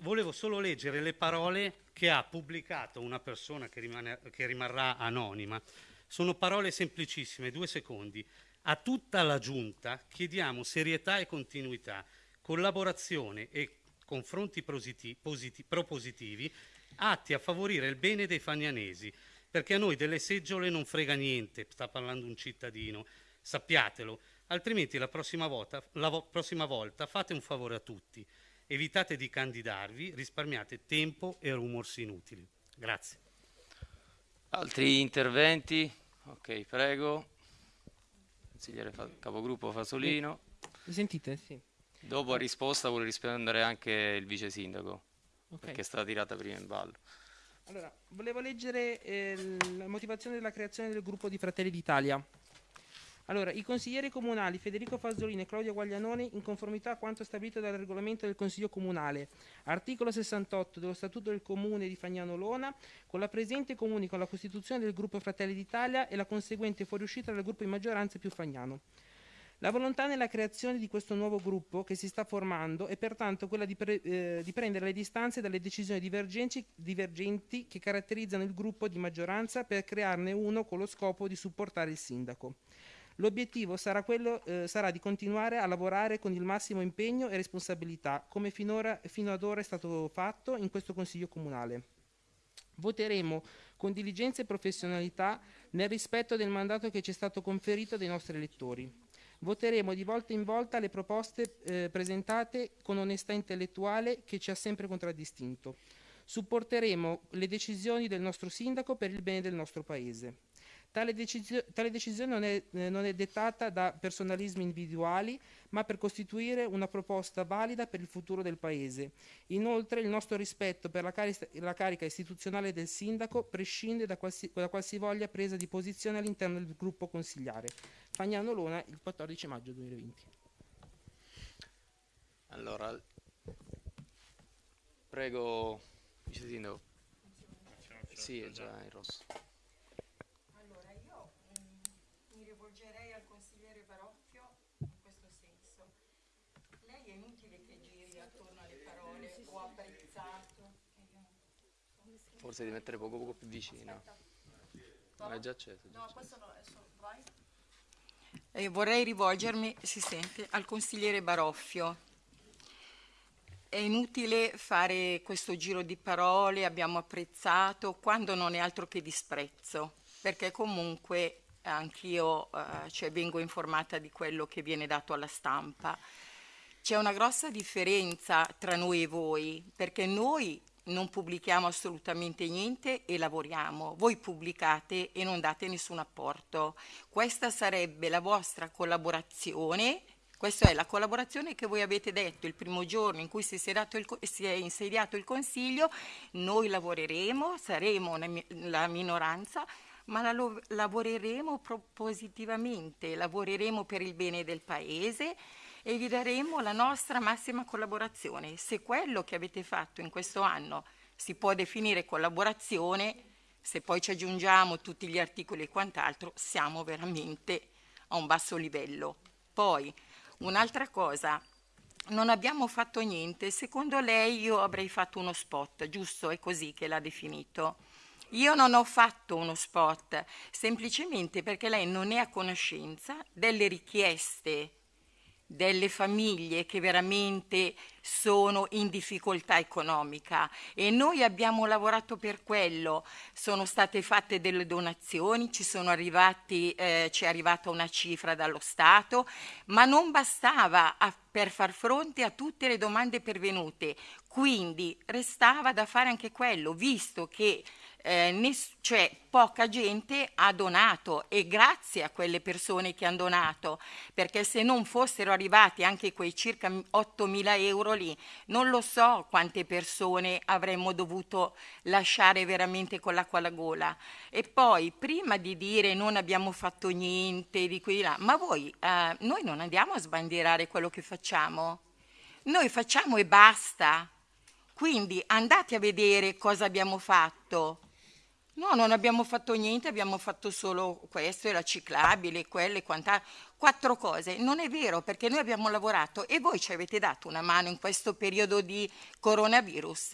volevo solo leggere le parole che ha pubblicato una persona che, rimane, che rimarrà anonima. Sono parole semplicissime, due secondi. A tutta la Giunta chiediamo serietà e continuità, collaborazione e confronti positi- positi- propositivi atti a favorire il bene dei fagnanesi, perché a noi delle seggiole non frega niente, sta parlando un cittadino, sappiatelo, altrimenti la prossima volta, la vo- prossima volta fate un favore a tutti, evitate di candidarvi, risparmiate tempo e rumors inutili. Grazie. Altri interventi? Ok, prego. Consigliere Fa- capogruppo Fasolino. Sentite? Sì. Dopo a risposta vuole rispondere anche il vice sindaco, Ok. perché è stata tirata prima in ballo. Allora, volevo leggere eh, la motivazione della creazione del gruppo di Fratelli d'Italia. Allora, i consiglieri comunali Federico Fazzolini e Claudia Guaglianone, in conformità a quanto stabilito dal regolamento del Consiglio Comunale, articolo 68 dello Statuto del Comune di Fagnano Lona, con la presente comunico la costituzione del gruppo Fratelli d'Italia e la conseguente fuoriuscita del gruppo in maggioranza più Fagnano. La volontà nella creazione di questo nuovo gruppo che si sta formando è pertanto quella di, pre- eh, di prendere le distanze dalle decisioni divergenti, che caratterizzano il gruppo di maggioranza per crearne uno con lo scopo di supportare il sindaco. L'obiettivo sarà, eh, sarà di continuare a lavorare con il massimo impegno e responsabilità, come finora, fino ad ora è stato fatto in questo Consiglio Comunale. Voteremo con diligenza e professionalità nel rispetto del mandato che ci è stato conferito dai nostri elettori. Voteremo di volta in volta le proposte eh, presentate con onestà intellettuale che ci ha sempre contraddistinto. Supporteremo le decisioni del nostro sindaco per il bene del nostro Paese. Tale, decisio- tale decisione non è, eh, non è dettata da personalismi individuali, ma per costituire una proposta valida per il futuro del Paese. Inoltre il nostro rispetto per la, cari- la carica istituzionale del sindaco prescinde da, qualsi- da qualsivoglia presa di posizione all'interno del gruppo consigliare. Fagnano Lona il 14 maggio 2020. Allora, prego, vice sindaco. Sì, è già in rosso. Allora, io mm, mi rivolgerei al consigliere Baroffio in questo senso. Lei è inutile che giri attorno alle parole ho apprezzato. Forse di mettere poco poco più vicino. Ma è già acceso. già No, acceso. questo no, è solo... Vai. E vorrei rivolgermi, si sente, al consigliere Baroffio. È inutile fare questo giro di parole, abbiamo apprezzato, quando non è altro che disprezzo, perché comunque anch'io eh, cioè, vengo informata di quello che viene dato alla stampa. C'è una grossa differenza tra noi e voi, perché noi non pubblichiamo assolutamente niente e lavoriamo. Voi pubblicate e non date nessun apporto. Questa sarebbe la vostra collaborazione. Questa è la collaborazione che voi avete detto il primo giorno in cui si è, il si è insediato il Consiglio. Noi lavoreremo, saremo una la minoranza, ma la lavoreremo propositivamente, lavoreremo per il bene del Paese e vi daremo la nostra massima collaborazione. Se quello che avete fatto in questo anno si può definire collaborazione, se poi ci aggiungiamo tutti gli articoli e quant'altro, siamo veramente a un basso livello. Poi, un'altra cosa, non abbiamo fatto niente, secondo lei io avrei fatto uno spot, giusto? È così che l'ha definito. Io non ho fatto uno spot, semplicemente perché lei non è a conoscenza delle richieste delle famiglie che veramente sono in difficoltà economica e noi abbiamo lavorato per quello. Sono state fatte delle donazioni, ci sono arrivati, eh, ci è arrivata una cifra dallo Stato, ma non bastava a- per far fronte a tutte le domande pervenute. Quindi restava da fare anche quello, visto che eh, cioè, poca gente ha donato e grazie a quelle persone che hanno donato, perché se non fossero arrivati anche quei circa 8 mila euro lì, non lo so quante persone avremmo dovuto lasciare veramente con l'acqua alla gola. E poi, prima di dire non abbiamo fatto niente di qui là, ma voi, eh, noi non andiamo a sbandierare quello che facciamo, noi facciamo e basta. Quindi andate a vedere cosa abbiamo fatto. No, non abbiamo fatto niente, abbiamo fatto solo questo, e la ciclabile, quelle, quanta, quattro cose. Non è vero, perché noi abbiamo lavorato e voi ci avete dato una mano in questo periodo di coronavirus.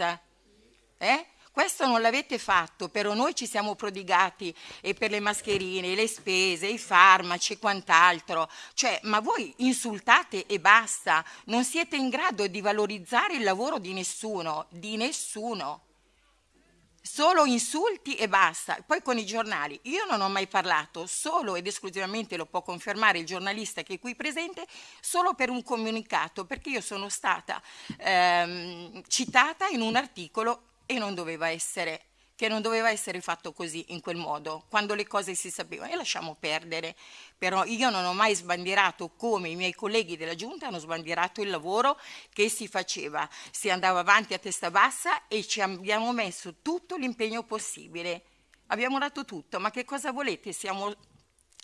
Eh? Questo non l'avete fatto, però noi ci siamo prodigati e per le mascherine, le spese, i farmaci e quant'altro. Cioè, ma voi insultate e basta, non siete in grado di valorizzare il lavoro di nessuno, di nessuno solo insulti e basta. Poi con i giornali, io non ho mai parlato, solo ed esclusivamente lo può confermare il giornalista che è qui presente, solo per un comunicato, perché io sono stata ehm, citata in un articolo e non doveva essere che non doveva essere fatto così, in quel modo, quando le cose si sapevano e lasciamo perdere. Però io non ho mai sbandierato come i miei colleghi della Giunta hanno sbandierato il lavoro che si faceva. Si andava avanti a testa bassa e ci abbiamo messo tutto l'impegno possibile. Abbiamo dato tutto, ma che cosa volete? Siamo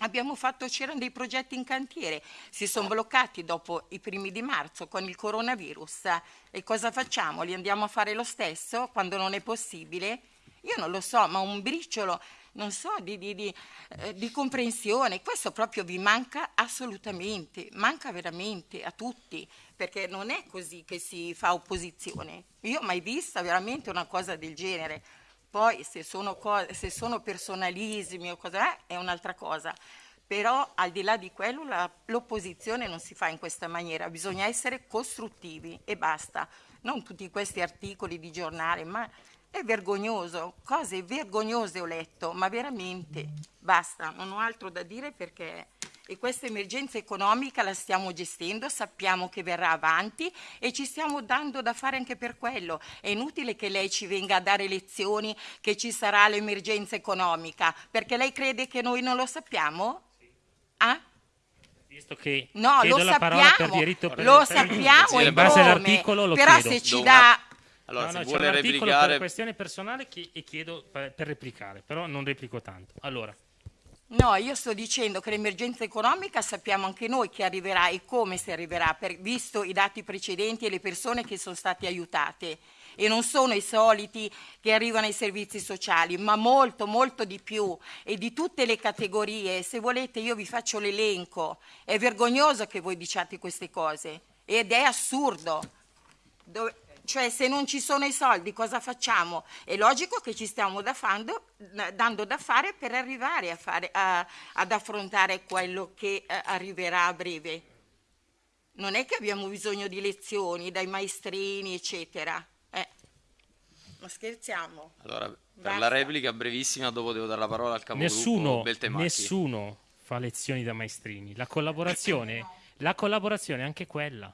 Abbiamo fatto, c'erano dei progetti in cantiere, si sono bloccati dopo i primi di marzo con il coronavirus. E cosa facciamo? Li andiamo a fare lo stesso quando non è possibile? Io non lo so, ma un briciolo, non so, di, di, di, eh, di comprensione, questo proprio vi manca assolutamente, manca veramente a tutti, perché non è così che si fa opposizione. Io ho mai vista veramente una cosa del genere. Poi se sono, se sono personalismi o cosa è, è un'altra cosa. Però al di là di quello l'opposizione non si fa in questa maniera, bisogna essere costruttivi e basta. Non tutti questi articoli di giornale, ma è vergognoso, cose vergognose ho letto, ma veramente basta, non ho altro da dire perché e questa emergenza economica la stiamo gestendo, sappiamo che verrà avanti e ci stiamo dando da fare anche per quello. È inutile che lei ci venga a dare lezioni che ci sarà l'emergenza economica, perché lei crede che noi non lo sappiamo? Ah? Visto che no, lo sappiamo, per diritto per lo sappiamo in base all'articolo lo però chiedo. se ci dà Allora, no, se no, c'è vuole un articolo replicare... per questione personale che- e chiedo per, per replicare, però non replico tanto. Allora, No, io sto dicendo che l'emergenza economica sappiamo anche noi che arriverà e come si arriverà, per- visto i dati precedenti e le persone che sono state aiutate. E non sono i soliti che arrivano ai servizi sociali, ma molto, molto di più e di tutte le categorie. Se volete io vi faccio l'elenco. È vergognoso che voi diciate queste cose ed è assurdo. Dove- cioè se non ci sono i soldi cosa facciamo? È logico che ci stiamo da fando- dando da fare per arrivare a fare- a- ad affrontare quello che eh, arriverà a breve. Non è che abbiamo bisogno di lezioni dai maestrini, eccetera. Eh. Ma scherziamo. Allora, per Basta. la replica brevissima, dopo devo dare la parola al capogruppo nessuno, nessuno fa lezioni da maestrini. La collaborazione, la collaborazione è anche quella.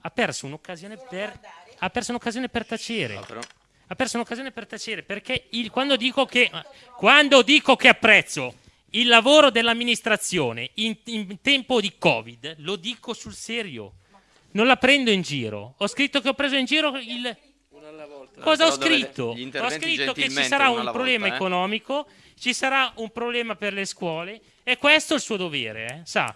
Ha perso un'occasione per, ha perso un'occasione per tacere. Però- Ha perso un'occasione per tacere perché il- quando, dico che, quando dico che apprezzo il lavoro dell'amministrazione in, in tempo di Covid, lo dico sul serio. Non la prendo in giro. Ho scritto che ho preso in giro il. Cosa ho scritto? Ho scritto che ci sarà un problema volta, eh. economico, ci sarà un problema per le scuole e questo è il suo dovere, eh? sa?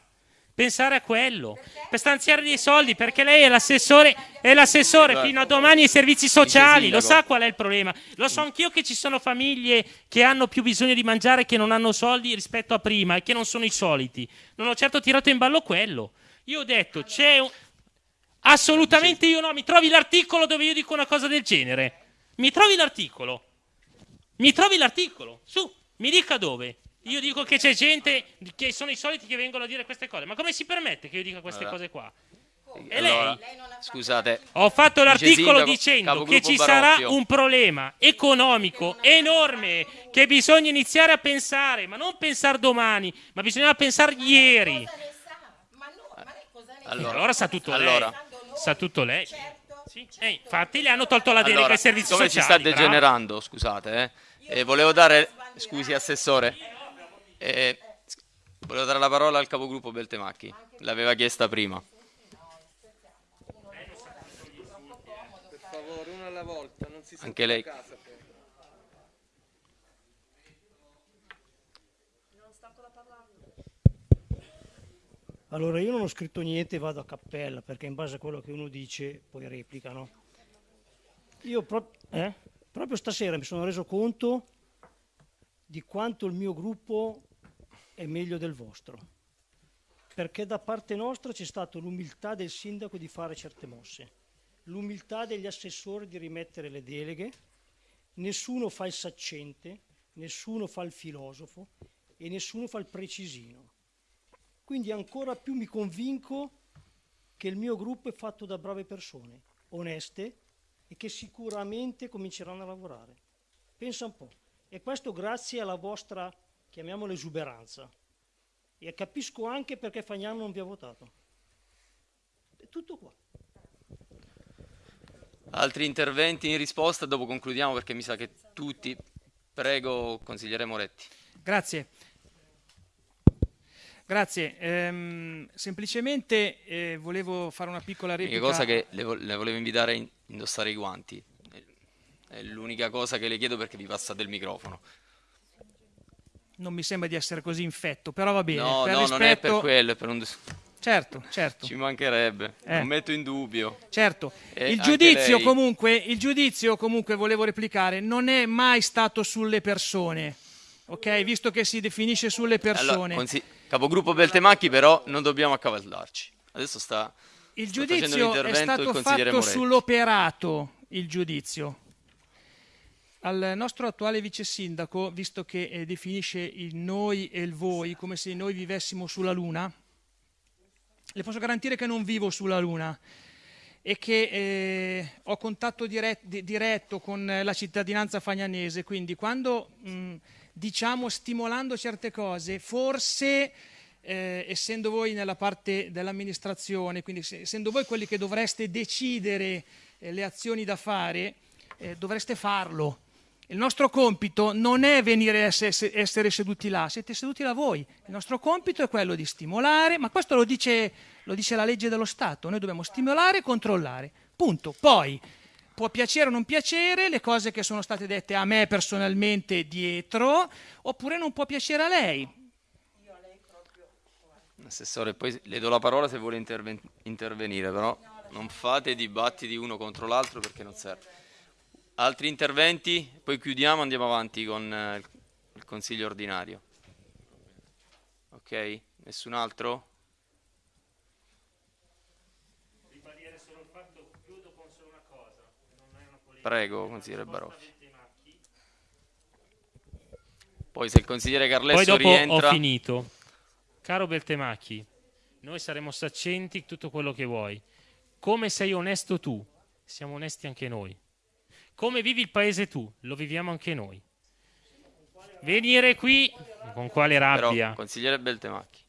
Pensare a quello, per stanziare dei soldi, perché lei è l'assessore, è l'assessore fino a domani ai servizi sociali, lo sa qual è il problema? Lo so anch'io che ci sono famiglie che hanno più bisogno di mangiare che non hanno soldi rispetto a prima e che non sono i soliti. Non ho certo tirato in ballo quello. Io ho detto, c'è un... Assolutamente io no, mi trovi l'articolo dove io dico una cosa del genere. Mi trovi l'articolo. Mi trovi l'articolo. Su, mi dica dove. Io dico che c'è gente che sono i soliti che vengono a dire queste cose. Ma come si permette che io dica queste Allora. cose qua? E Allora, lei? scusate, Ho fatto l'articolo dicendo che ci sarà Baroffio. un problema economico enorme che bisogna iniziare a pensare, ma non pensare domani, ma bisogna pensare ieri. allora, Allora sa tutto allora, lei. Sa tutto lei. Sì. Eh, infatti le hanno tolto la delega allora, ai servizi come sociali. si sta bravo. degenerando, scusate, eh? Eh, volevo dare, scusi assessore, Eh, volevo dare la parola al capogruppo Beltemacchi, l'aveva chiesta prima. favore, uno alla volta, non si Anche lei. Allora io non ho scritto niente, vado a cappella perché in base a quello che uno dice poi replicano. Io pro- eh? proprio stasera mi sono reso conto di quanto il mio gruppo è meglio del vostro, perché da parte nostra c'è stata l'umiltà del sindaco di fare certe mosse, l'umiltà degli assessori di rimettere le deleghe, nessuno fa il saccente, nessuno fa il filosofo e nessuno fa il precisino. Quindi ancora più mi convinco che il mio gruppo è fatto da brave persone, oneste e che sicuramente cominceranno a lavorare. Pensa un po'. E questo grazie alla vostra, chiamiamola esuberanza. E capisco anche perché Fagnano non vi ha votato. È tutto qua. Altri interventi in risposta, dopo concludiamo perché mi sa che tutti... Prego, consigliere Moretti. Grazie. Grazie. Ehm, semplicemente eh, volevo fare una piccola L'unica replica. cosa che le, vo- le volevo invitare a in- indossare i guanti. È l'unica cosa che le chiedo perché vi passate il microfono. Non mi sembra di essere così infetto, però va bene. no, per no, non è per rispetto- quello, è per un... Certo, certo. Ci mancherebbe, Eh. non metto in dubbio. Certo, il giudizio, comunque, il giudizio comunque volevo replicare, non è mai stato sulle persone, ok? Visto che si definisce sulle Allora, persone. consi- capogruppo Beltemacchi però non dobbiamo accavallarci. Adesso sta... il sta giudizio è stato fatto sull'operato, il giudizio. Al nostro attuale vice sindaco, visto che eh, definisce il noi e il voi come se noi vivessimo sulla Luna, le posso garantire che non vivo sulla Luna e che eh, ho contatto dire- di- diretto con eh, la cittadinanza fagnanese, quindi quando mh, diciamo stimolando certe cose, forse eh, essendo voi nella parte dell'amministrazione, quindi se- essendo voi quelli che dovreste decidere eh, le azioni da fare, eh, dovreste farlo. Il nostro compito non è venire a esse- essere seduti là, siete seduti là voi. Il nostro compito è quello di stimolare, ma questo lo dice, lo dice la legge dello Stato, noi dobbiamo stimolare e controllare. Punto. Poi può piacere o non piacere le cose che sono state dette a me personalmente dietro, oppure non può piacere a lei. Assessore, poi le do la parola se vuole interven- intervenire, però non fate dibattiti uno contro l'altro perché non serve. Altri interventi? Poi chiudiamo, andiamo avanti con eh, il- consiglio ordinario. Ok? Nessun altro? Ribadire solo il fatto, chiudo con solo una cosa. Non è una polemica. Prego, consigliere Baroffi. Poi se il consigliere Carlesso Poi dopo rientra... ho finito. Caro Beltemacchi, noi saremo saccenti tutto quello che vuoi. Come sei onesto tu, siamo onesti anche noi. Come vivi il paese tu, lo viviamo anche noi. Venire qui con quale rabbia? Però, consigliere Beltemacchi.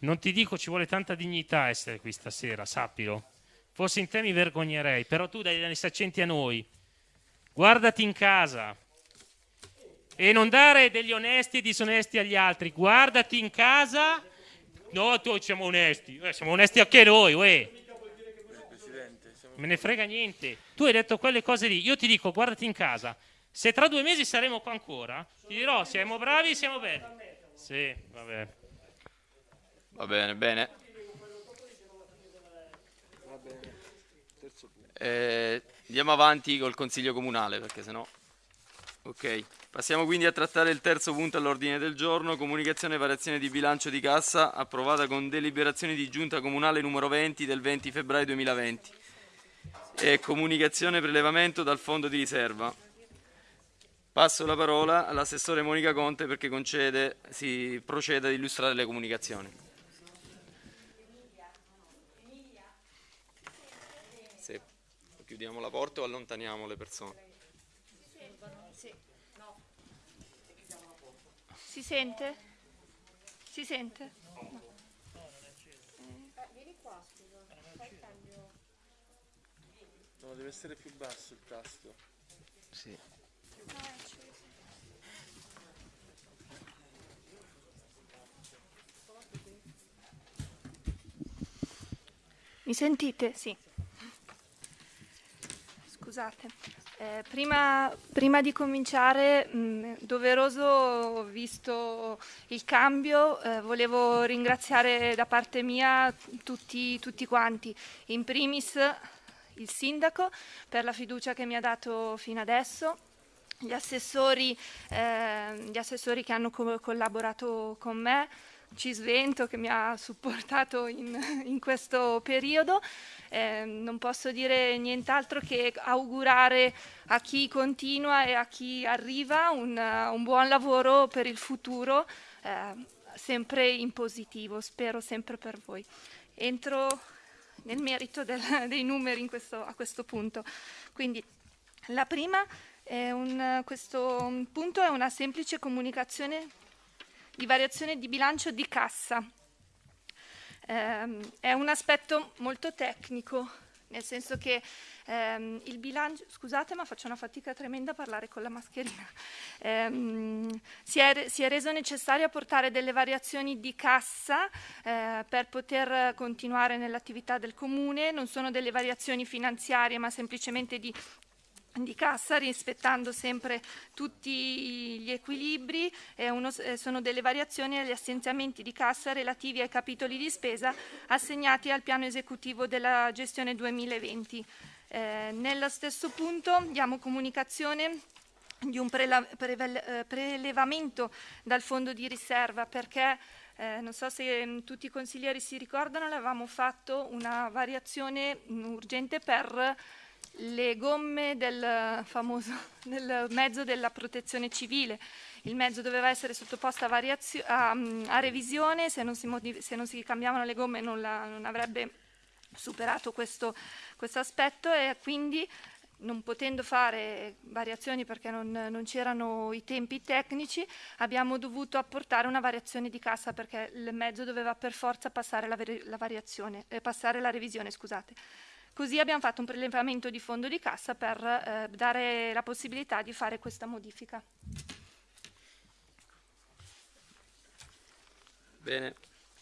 Non ti dico ci vuole tanta dignità essere qui stasera, sappilo. Forse in te mi vergognerei, però tu dai dei saccenti a noi. Guardati in casa. E non dare degli onesti e disonesti agli altri. Guardati in casa. No, tu siamo onesti. Eh, siamo onesti anche noi, uè. Me ne frega niente. Tu hai detto quelle cose lì. Io ti dico, guardati in casa. Se tra due mesi saremo qua ancora, ti dirò, siamo bravi, siamo belli. Sì, vabbè. Va bene, bene. Eh, andiamo avanti col consiglio comunale perché sennò... Ok, passiamo quindi a trattare il terzo punto all'ordine del giorno, comunicazione e variazione di bilancio di cassa approvata con deliberazione di giunta comunale numero 20 del 20 febbraio 2020 e comunicazione prelevamento dal fondo di riserva. Passo la parola all'assessore Monica Conte perché concede, si procede ad illustrare le comunicazioni. Se chiudiamo la porta o allontaniamo le persone? Si sente? Si sente? vieni qua, scusa. Fai il cambio. No, deve essere più basso il tasto. Sì. Mi sentite? Sì. scusate. Eh, prima, prima, di cominciare, mh, doveroso, visto il cambio, eh, volevo ringraziare da parte mia tutti, tutti quanti. In primis il sindaco per la fiducia che mi ha dato fino adesso, gli assessori, eh, gli assessori che hanno co- collaborato con me, Cisvento che mi ha supportato in, in questo periodo. Eh, non posso dire nient'altro che augurare a chi continua e a chi arriva un, un buon lavoro per il futuro, eh, sempre in positivo, spero sempre per voi. Entro nel merito del, dei numeri questo, a questo punto. Quindi la prima è un, questo punto è una semplice comunicazione di variazione di bilancio di cassa. Eh, è un aspetto molto tecnico, nel senso che ehm, il bilancio, scusate ma faccio una fatica tremenda a parlare con la mascherina, ehm, si, è, si, è, reso necessario apportare delle variazioni di cassa eh, per poter continuare nell'attività del comune, non sono delle variazioni finanziarie ma semplicemente di di cassa rispettando sempre tutti gli equilibri. E uno, eh, sono delle variazioni agli assenziamenti di cassa relativi ai capitoli di spesa assegnati al piano esecutivo della gestione 2020. Eh, nello stesso punto diamo comunicazione di un eh, prelevamento dal fondo di riserva perché eh, non so se mh, tutti i consiglieri si ricordano, avevamo fatto una variazione mh, urgente per le gomme del famoso del mezzo della protezione civile. Il mezzo doveva essere sottoposto a, a, a revisione, se non, modiv- se non, si cambiavano le gomme non, la, non avrebbe superato questo, questo, aspetto e quindi non potendo fare variazioni perché non, non, c'erano i tempi tecnici, abbiamo dovuto apportare una variazione di cassa perché il mezzo doveva per forza passare la, la, eh, passare la revisione. Scusate. Così abbiamo fatto un prelevamento di fondo di cassa per eh, dare la possibilità di fare questa modifica. Bene,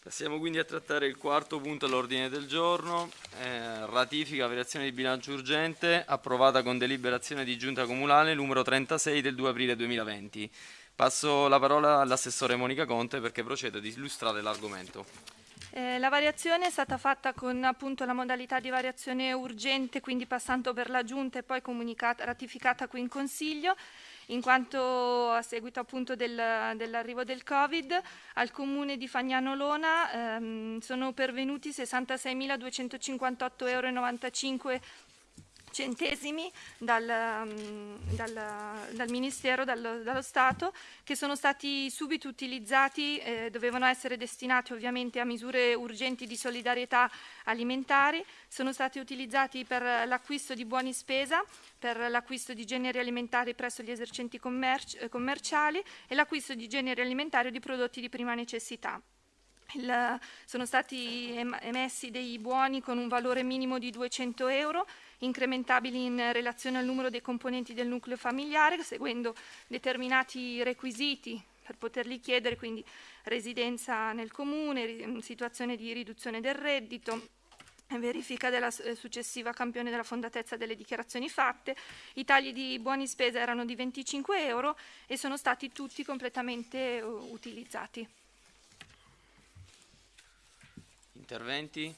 passiamo quindi a trattare il quarto punto all'ordine del giorno, eh, ratifica variazione di bilancio urgente approvata con deliberazione di giunta comunale numero 36 del 2 aprile 2020. Passo la parola all'assessore Monica Conte perché procede ad illustrare l'argomento. Eh, la variazione è stata fatta con appunto la modalità di variazione urgente, quindi passando per la Giunta e poi ratificata qui in Consiglio, in quanto a seguito appunto del, dell'arrivo del Covid al comune di Fagnano Lona ehm, sono pervenuti 66.258,95 euro centesimi dal, mm, dal, dal Ministero, dallo, dallo, Stato, che sono stati subito utilizzati, eh, dovevano essere destinati ovviamente a misure urgenti di solidarietà alimentari, sono stati utilizzati per l'acquisto di buoni spesa, per l'acquisto di generi alimentari presso gli esercenti commerci, eh, commerciali e l'acquisto di generi alimentari di prodotti di prima necessità. Il, sono stati emessi dei buoni con un valore minimo di 200 euro incrementabili in relazione al numero dei componenti del nucleo familiare, seguendo determinati requisiti per poterli chiedere, quindi residenza nel comune, situazione di riduzione del reddito, verifica della eh, successiva campione della fondatezza delle dichiarazioni fatte. I tagli di buoni spesa erano di 25 euro e sono stati tutti completamente uh, utilizzati. Interventi?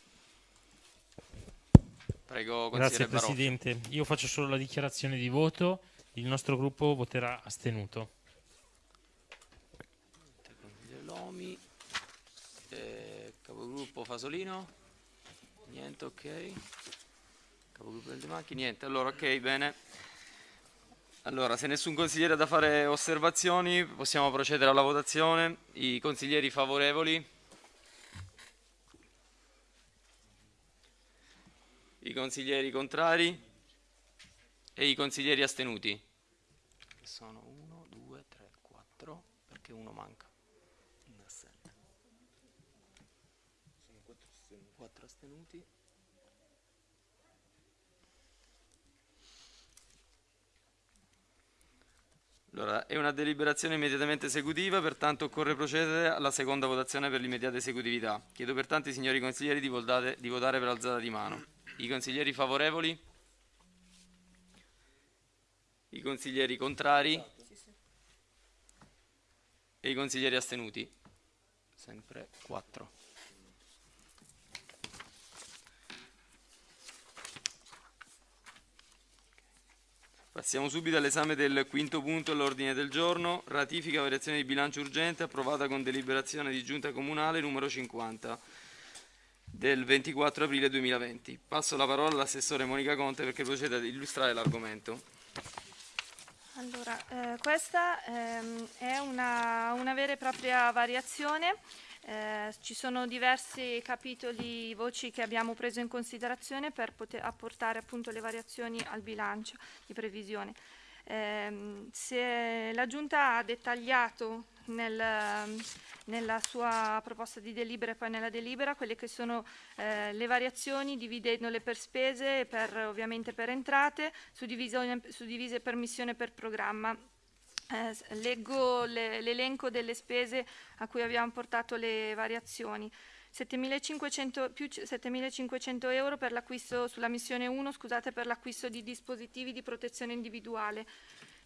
Prego, Grazie Presidente. Io faccio solo la dichiarazione di voto. Il nostro gruppo voterà astenuto. Lomi, eh, capogruppo Fasolino, niente, ok. Capogruppo del De Macchi, niente. Allora, ok, bene. Allora, se nessun consigliere ha da fare osservazioni, possiamo procedere alla votazione. I consiglieri favorevoli? I consiglieri contrari e i consiglieri astenuti. Sono 1, 2, 3, 4, perché uno manca. Un assente. Sono 4 astenuti. 4 astenuti. Allora, è una deliberazione immediatamente esecutiva, pertanto occorre procedere alla seconda votazione per l'immediata esecutività. Chiedo pertanto ai signori consiglieri di votare, di votare per alzata di mano. I consiglieri favorevoli? I consiglieri contrari? E i consiglieri astenuti? Sempre 4. Passiamo subito all'esame del quinto punto all'ordine del giorno, ratifica variazione di bilancio urgente approvata con deliberazione di giunta comunale numero 50 del 24 aprile 2020. Passo la parola all'assessore Monica Conte perché proceda ad illustrare l'argomento. Allora, eh, questa ehm, è una, una vera e propria variazione eh, ci sono diversi capitoli, voci che abbiamo preso in considerazione per poter apportare appunto le variazioni al bilancio di previsione. Eh, la Giunta ha dettagliato nel, nella sua proposta di delibera e poi nella delibera quelle che sono eh, le variazioni dividendole per spese e per, ovviamente per entrate, suddivise per missione e per programma. Eh, leggo le, l'elenco delle spese a cui abbiamo portato le variazioni. 7.500, più 7.500 euro per l'acquisto sulla missione 1, scusate, per l'acquisto di dispositivi di protezione individuale.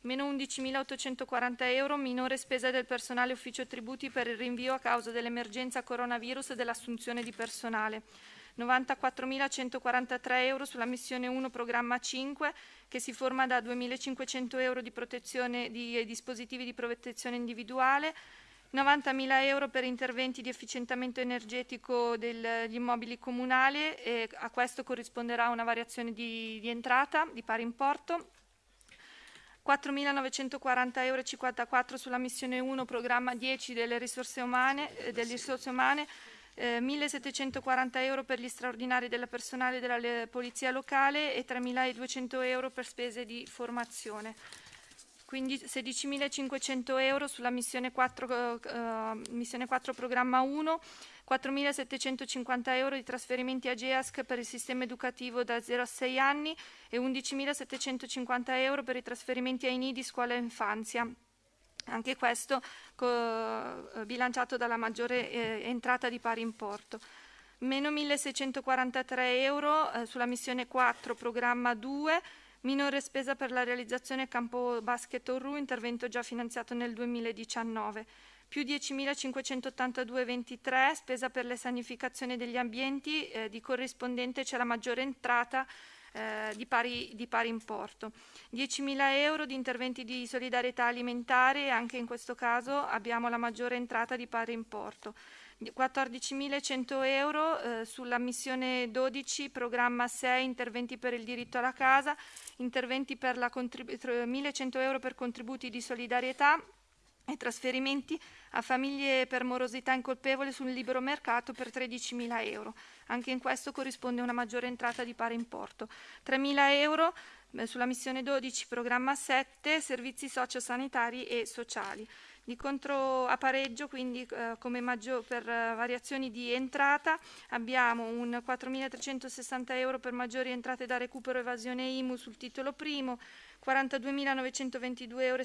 Meno 11.840 euro, minore spesa del personale ufficio tributi per il rinvio a causa dell'emergenza coronavirus e dell'assunzione di personale. 94.143 euro sulla missione 1 programma 5 che si forma da 2.500 euro di, protezione, di dispositivi di protezione individuale, 90.000 euro per interventi di efficientamento energetico degli immobili comunali e a questo corrisponderà una variazione di, di entrata di pari importo. 4.940 euro e 54 sulla missione 1 programma 10 delle risorse umane, eh, delle risorse umane eh, 1.740 euro per gli straordinari del personale della polizia locale e 3.200 euro per spese di formazione. Quindi 16.500 euro sulla missione 4, eh, missione 4 programma 1, 4.750 euro di trasferimenti a GEASC per il sistema educativo da 0 a 6 anni e 11.750 euro per i trasferimenti ai nidi scuola e infanzia. Anche questo co- bilanciato dalla maggiore eh, entrata di pari importo. Meno 1643 euro eh, sulla missione 4, programma 2, minore spesa per la realizzazione campo basket Orru, intervento già finanziato nel 2019. Più 10.582,23 spesa per la sanificazione degli ambienti, eh, di corrispondente c'è la maggiore entrata eh, di, pari, di, pari, importo. 10.000 euro di interventi di solidarietà alimentare, anche in questo caso abbiamo la maggiore entrata di pari importo. 14.100 euro eh, sulla missione 12, programma 6, interventi per il diritto alla casa, interventi per la 1.100 euro per contributi di solidarietà e trasferimenti a famiglie per morosità incolpevole sul libero mercato per 13.000 euro. Anche in questo corrisponde una maggiore entrata di pari importo. 3.000 euro eh, sulla missione 12, programma 7, servizi sociosanitari e sociali. Di contro a pareggio, quindi eh, come maggior, per uh, variazioni di entrata, abbiamo un 4.360 euro per maggiori entrate da recupero evasione IMU sul titolo primo, 42.922,77 euro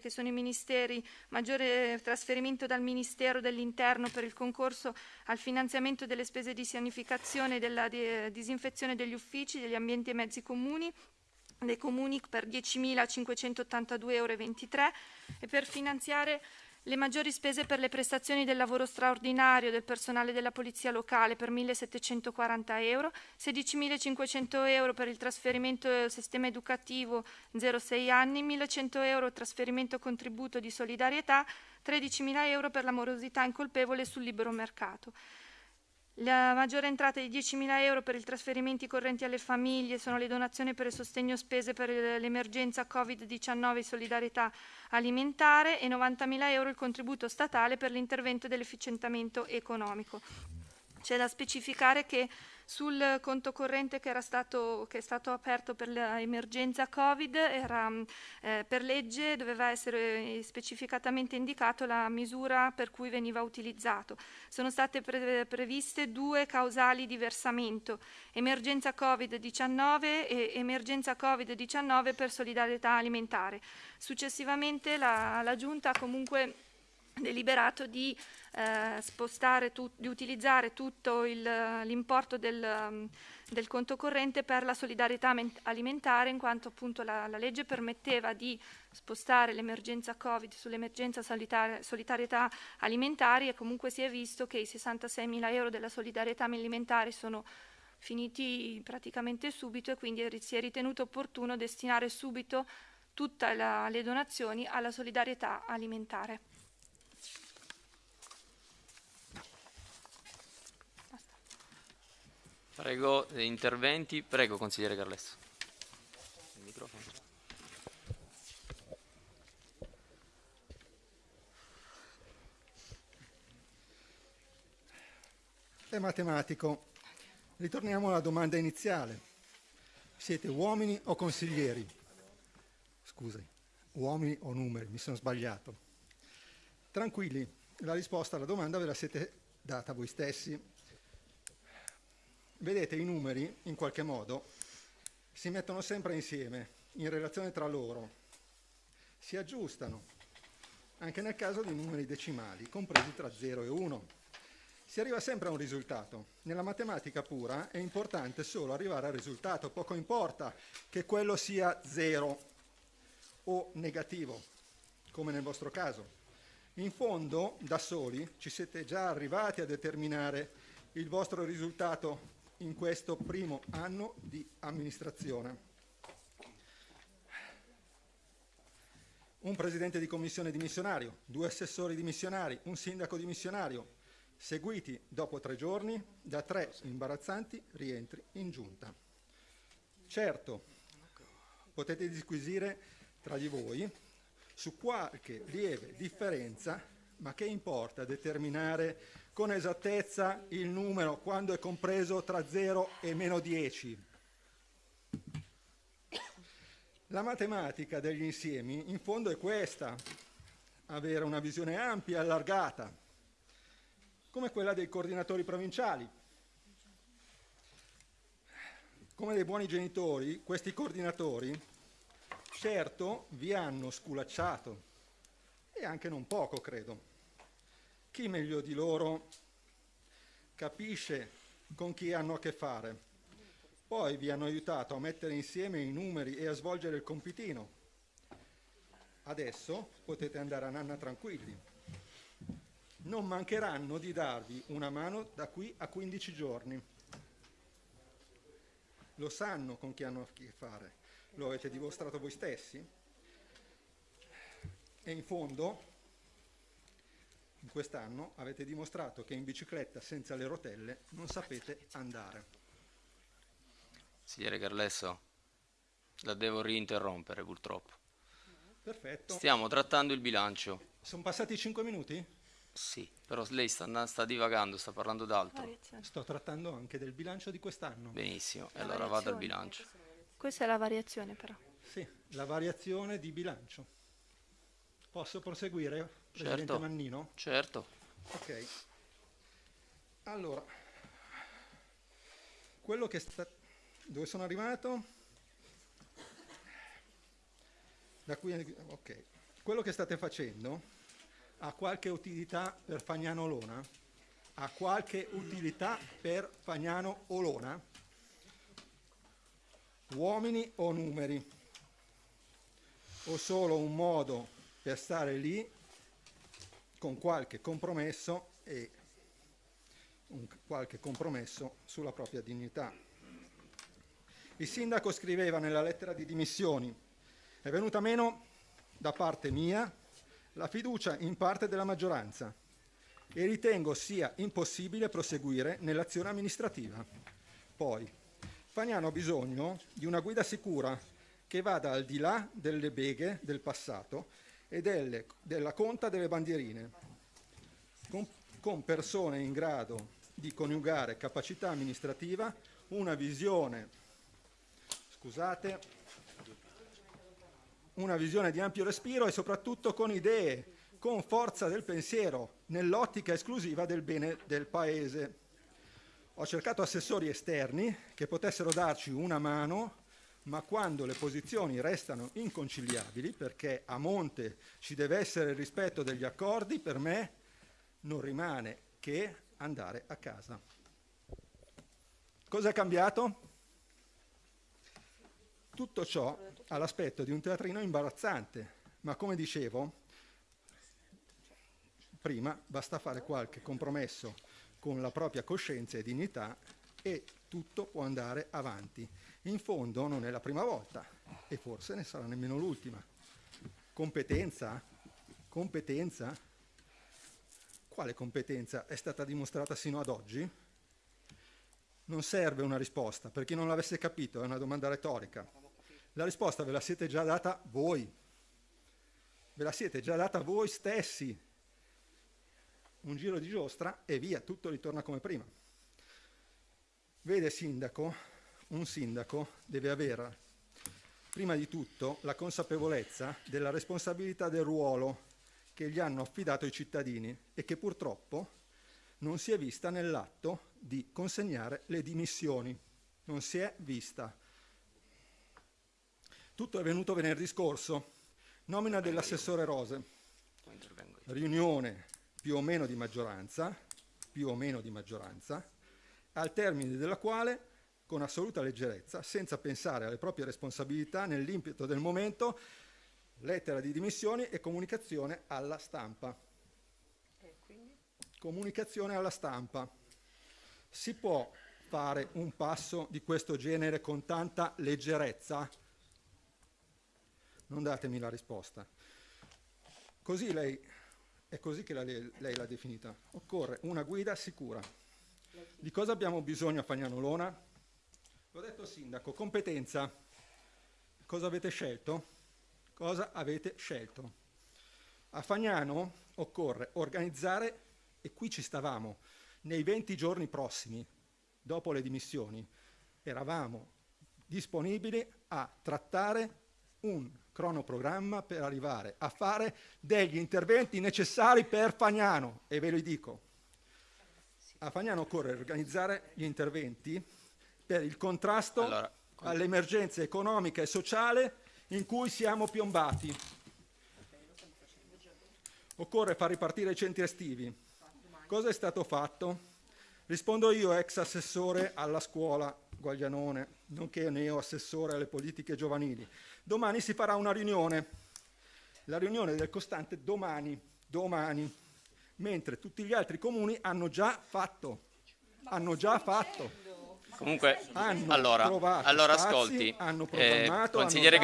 che sono i ministeri, maggiore trasferimento dal Ministero dell'Interno per il concorso al finanziamento delle spese di sanificazione e della di, disinfezione degli uffici, degli ambienti e mezzi comuni, dei comuni per 10.582,23 euro e per finanziare le maggiori spese per le prestazioni del lavoro straordinario del personale della Polizia Locale per 1.740 euro, 16.500 euro per il trasferimento del sistema educativo 0-6 anni, 1.100 euro trasferimento contributo di solidarietà, 13.000 euro per la morosità incolpevole sul libero mercato. La maggiore entrata di 10.000 euro per i trasferimenti correnti alle famiglie sono le donazioni per il sostegno spese per l'emergenza Covid-19 e solidarietà alimentare e 90.000 euro il contributo statale per l'intervento dell'efficientamento economico. C'è da specificare che sul conto corrente che, stato, che è stato aperto per l'emergenza Covid, era, eh, per legge doveva essere specificatamente indicato la misura per cui veniva utilizzato. Sono state pre- previste due causali di versamento, emergenza Covid-19 e emergenza Covid-19 per solidarietà alimentare. Successivamente la, la Giunta ha comunque deliberato di eh, spostare tu, di utilizzare tutto l'importo del, del conto corrente per la solidarietà alimentare, in quanto appunto la, la legge permetteva di spostare l'emergenza Covid sull'emergenza solidarietà alimentari e comunque si è visto che i 66 mila euro della solidarietà alimentare sono finiti praticamente subito e quindi si è ritenuto opportuno destinare subito tutte le donazioni alla solidarietà alimentare. Prego, interventi. Prego, consigliere Carlesso. È matematico. Ritorniamo alla domanda iniziale. Siete uomini o consiglieri? Scusi, uomini o numeri, mi sono sbagliato. Tranquilli, la risposta alla domanda ve la siete data voi stessi Vedete, i numeri, in qualche modo, si mettono sempre insieme, in relazione tra loro, si aggiustano, anche nel caso di numeri decimali, compresi tra 0 e 1. Si arriva sempre a un risultato. Nella matematica pura è importante solo arrivare al risultato, poco importa che quello sia 0 o negativo, come nel vostro caso. In fondo, da soli, ci siete già arrivati a determinare il vostro risultato in questo primo anno di amministrazione. Un presidente di commissione dimissionario, due assessori dimissionari, un sindaco dimissionario, seguiti dopo tre giorni da tre imbarazzanti rientri in giunta. Certo, potete disquisire tra di voi su qualche lieve differenza, ma che importa determinare con esattezza il numero quando è compreso tra 0 e meno 10. La matematica degli insiemi in fondo è questa, avere una visione ampia e allargata, come quella dei coordinatori provinciali. Come dei buoni genitori, questi coordinatori certo vi hanno sculacciato, e anche non poco credo. Chi meglio di loro capisce con chi hanno a che fare? Poi vi hanno aiutato a mettere insieme i numeri e a svolgere il compitino. Adesso potete andare a nanna tranquilli. Non mancheranno di darvi una mano da qui a 15 giorni. Lo sanno con chi hanno a che fare, lo avete dimostrato voi stessi. E in fondo in quest'anno avete dimostrato che in bicicletta senza le rotelle non sapete andare. Signore Carlesso, la devo rinterrompere purtroppo. Perfetto. Stiamo trattando il bilancio. Sono passati 5 minuti? Sì, però lei sta, sta divagando, sta parlando d'altro. Sto trattando anche del bilancio di quest'anno. Benissimo, e allora vado al bilancio. Questa è la variazione però. Sì, la variazione di bilancio. Posso proseguire? Presidente certo. Mannino? Certo. Ok. Allora, quello che sta... Dove sono arrivato? Da qui... Ok. Quello che state facendo ha qualche utilità per Fagnano Olona? Ha qualche utilità per Fagnano Olona? Uomini o numeri? O solo un modo per stare lì con qualche compromesso e un, qualche compromesso sulla propria dignità. Il sindaco scriveva nella lettera di dimissioni è venuta meno da parte mia la fiducia in parte della maggioranza e ritengo sia impossibile proseguire nell'azione amministrativa. Poi, Fagnano ha bisogno di una guida sicura che vada al di là delle beghe del passato e delle, della conta delle bandierine, con, con persone in grado di coniugare capacità amministrativa, una visione, scusate, una visione di ampio respiro e soprattutto con idee, con forza del pensiero, nell'ottica esclusiva del bene del Paese. Ho cercato assessori esterni che potessero darci una mano ma quando le posizioni restano inconciliabili, perché a monte ci deve essere il rispetto degli accordi, per me non rimane che andare a casa. Cosa è cambiato? Tutto ciò ha l'aspetto di un teatrino imbarazzante, ma come dicevo, prima basta fare qualche compromesso con la propria coscienza e dignità e tutto può andare avanti. In fondo non è la prima volta e forse ne sarà nemmeno l'ultima. Competenza? Competenza? Quale competenza è stata dimostrata sino ad oggi? Non serve una risposta, per chi non l'avesse capito è una domanda retorica. La risposta ve la siete già data voi, ve la siete già data voi stessi. Un giro di giostra e via, tutto ritorna come prima. Vede sindaco, un sindaco deve avere prima di tutto la consapevolezza della responsabilità del ruolo che gli hanno affidato i cittadini e che purtroppo non si è vista nell'atto di consegnare le dimissioni. Non si è vista. Tutto è venuto venerdì scorso. Nomina dell'assessore Rose. Riunione più o meno di maggioranza, più o meno di maggioranza, al termine della quale, con assoluta leggerezza, senza pensare alle proprie responsabilità, nell'impeto del momento, lettera di dimissioni e comunicazione alla stampa. Comunicazione alla stampa. Si può fare un passo di questo genere con tanta leggerezza? Non datemi la risposta. Così lei, è così che la, lei l'ha definita. Occorre una guida sicura. Di cosa abbiamo bisogno a Fagnanolona? L'ho detto sindaco, competenza. Cosa avete scelto? Cosa avete scelto? A Fagnano occorre organizzare, e qui ci stavamo, nei 20 giorni prossimi, dopo le dimissioni, eravamo disponibili a trattare un cronoprogramma per arrivare a fare degli interventi necessari per Fagnano. E ve lo dico, a Fagnano occorre organizzare gli interventi per il contrasto Allora, all'emergenza economica e sociale in cui siamo piombati. Occorre far ripartire i centri estivi. Cosa è stato fatto? Rispondo io, ex assessore alla scuola Guaglianone, nonché neo assessore alle politiche giovanili. Domani si farà una riunione, la riunione del costante domani, domani, mentre tutti gli altri comuni hanno già fatto, hanno già fatto. Comunque, allora, allora spazi, ascolti, hanno eh, consigliere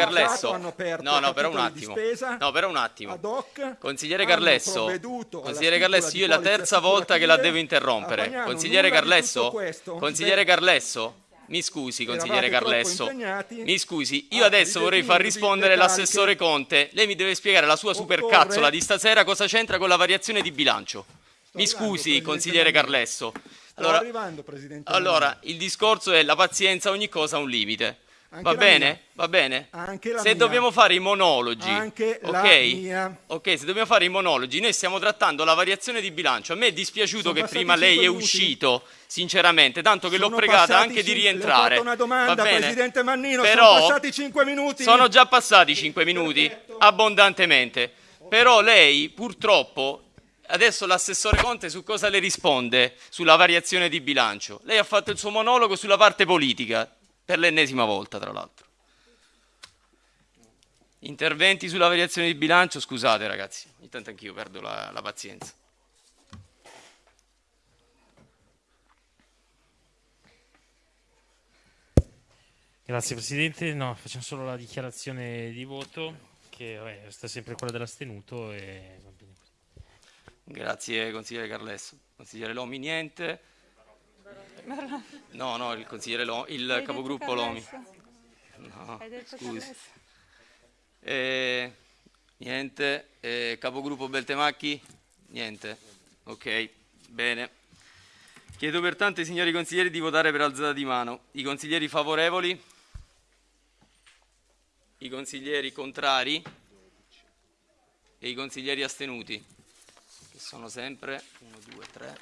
aperto no, no, però un attimo, spesa no, però un attimo, hoc, consigliere alla consigliere di io è la terza volta che la devo interrompere, Fagnano consigliere tutto questo. consigliere Beh, Carlesso, mi scusi, consigliere Carlesso, mi scusi, io adesso vorrei far rispondere l'assessore Conte, lei mi deve spiegare la sua supercazzola di stasera cosa c'entra con la variazione di bilancio. Mi scusi, consigliere. Carlesso. Allora, arrivando, Presidente allora, il discorso è la pazienza, ogni cosa ha un limite. Va bene? mia. Va bene? Anche la se mia. dobbiamo fare i monologi, Anche la ok? mia. Ok, se dobbiamo fare i monologi, noi stiamo trattando la variazione di bilancio. A me è dispiaciuto Sono che prima lei è minuti. uscito, sinceramente, tanto che l'ho pregata anche di rientrare. una domanda, Va bene? Presidente Mannino, Però sono passati 5 minuti. Sono già passati 5 minuti, abbondantemente. Però lei, purtroppo, adesso l'assessore Conte su cosa le risponde? Sulla variazione di bilancio. Lei ha fatto il suo monologo sulla parte politica, per l'ennesima volta, tra l'altro. Interventi sulla variazione di bilancio, scusate ragazzi, intanto anch'io perdo la, la pazienza. Grazie Presidente, no, facciamo solo la dichiarazione di voto che vabbè, sta sempre quella dell'astenuto e. Grazie consigliere Carlesso. Consigliere Lomi, niente. No, no, il consigliere Lomi, il capogruppo Lomi. No, scusi. Eh, niente. Eh, capogruppo Beltemacchi? Niente. Ok, bene. Chiedo pertanto ai signori consiglieri di votare per alzata di mano. I consiglieri favorevoli? I consiglieri contrari? E i consiglieri astenuti? Sono sempre 1, 2, 3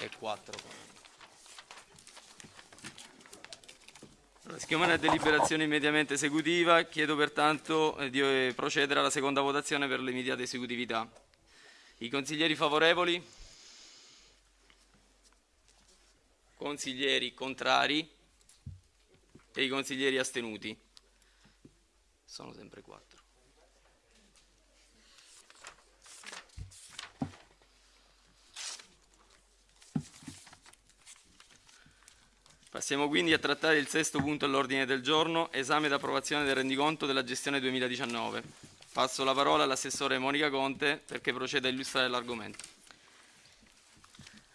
e 4. La schiumana è deliberazione immediatamente esecutiva, chiedo pertanto eh, di eh, procedere alla seconda votazione per l'immediata esecutività. I consiglieri favorevoli? Consiglieri contrari? e i consiglieri astenuti. Sono sempre quattro. Passiamo quindi a trattare il sesto punto all'ordine del giorno, esame ed approvazione del rendiconto della gestione 2019. Passo la parola all'assessore Monica Conte perché proceda a illustrare l'argomento.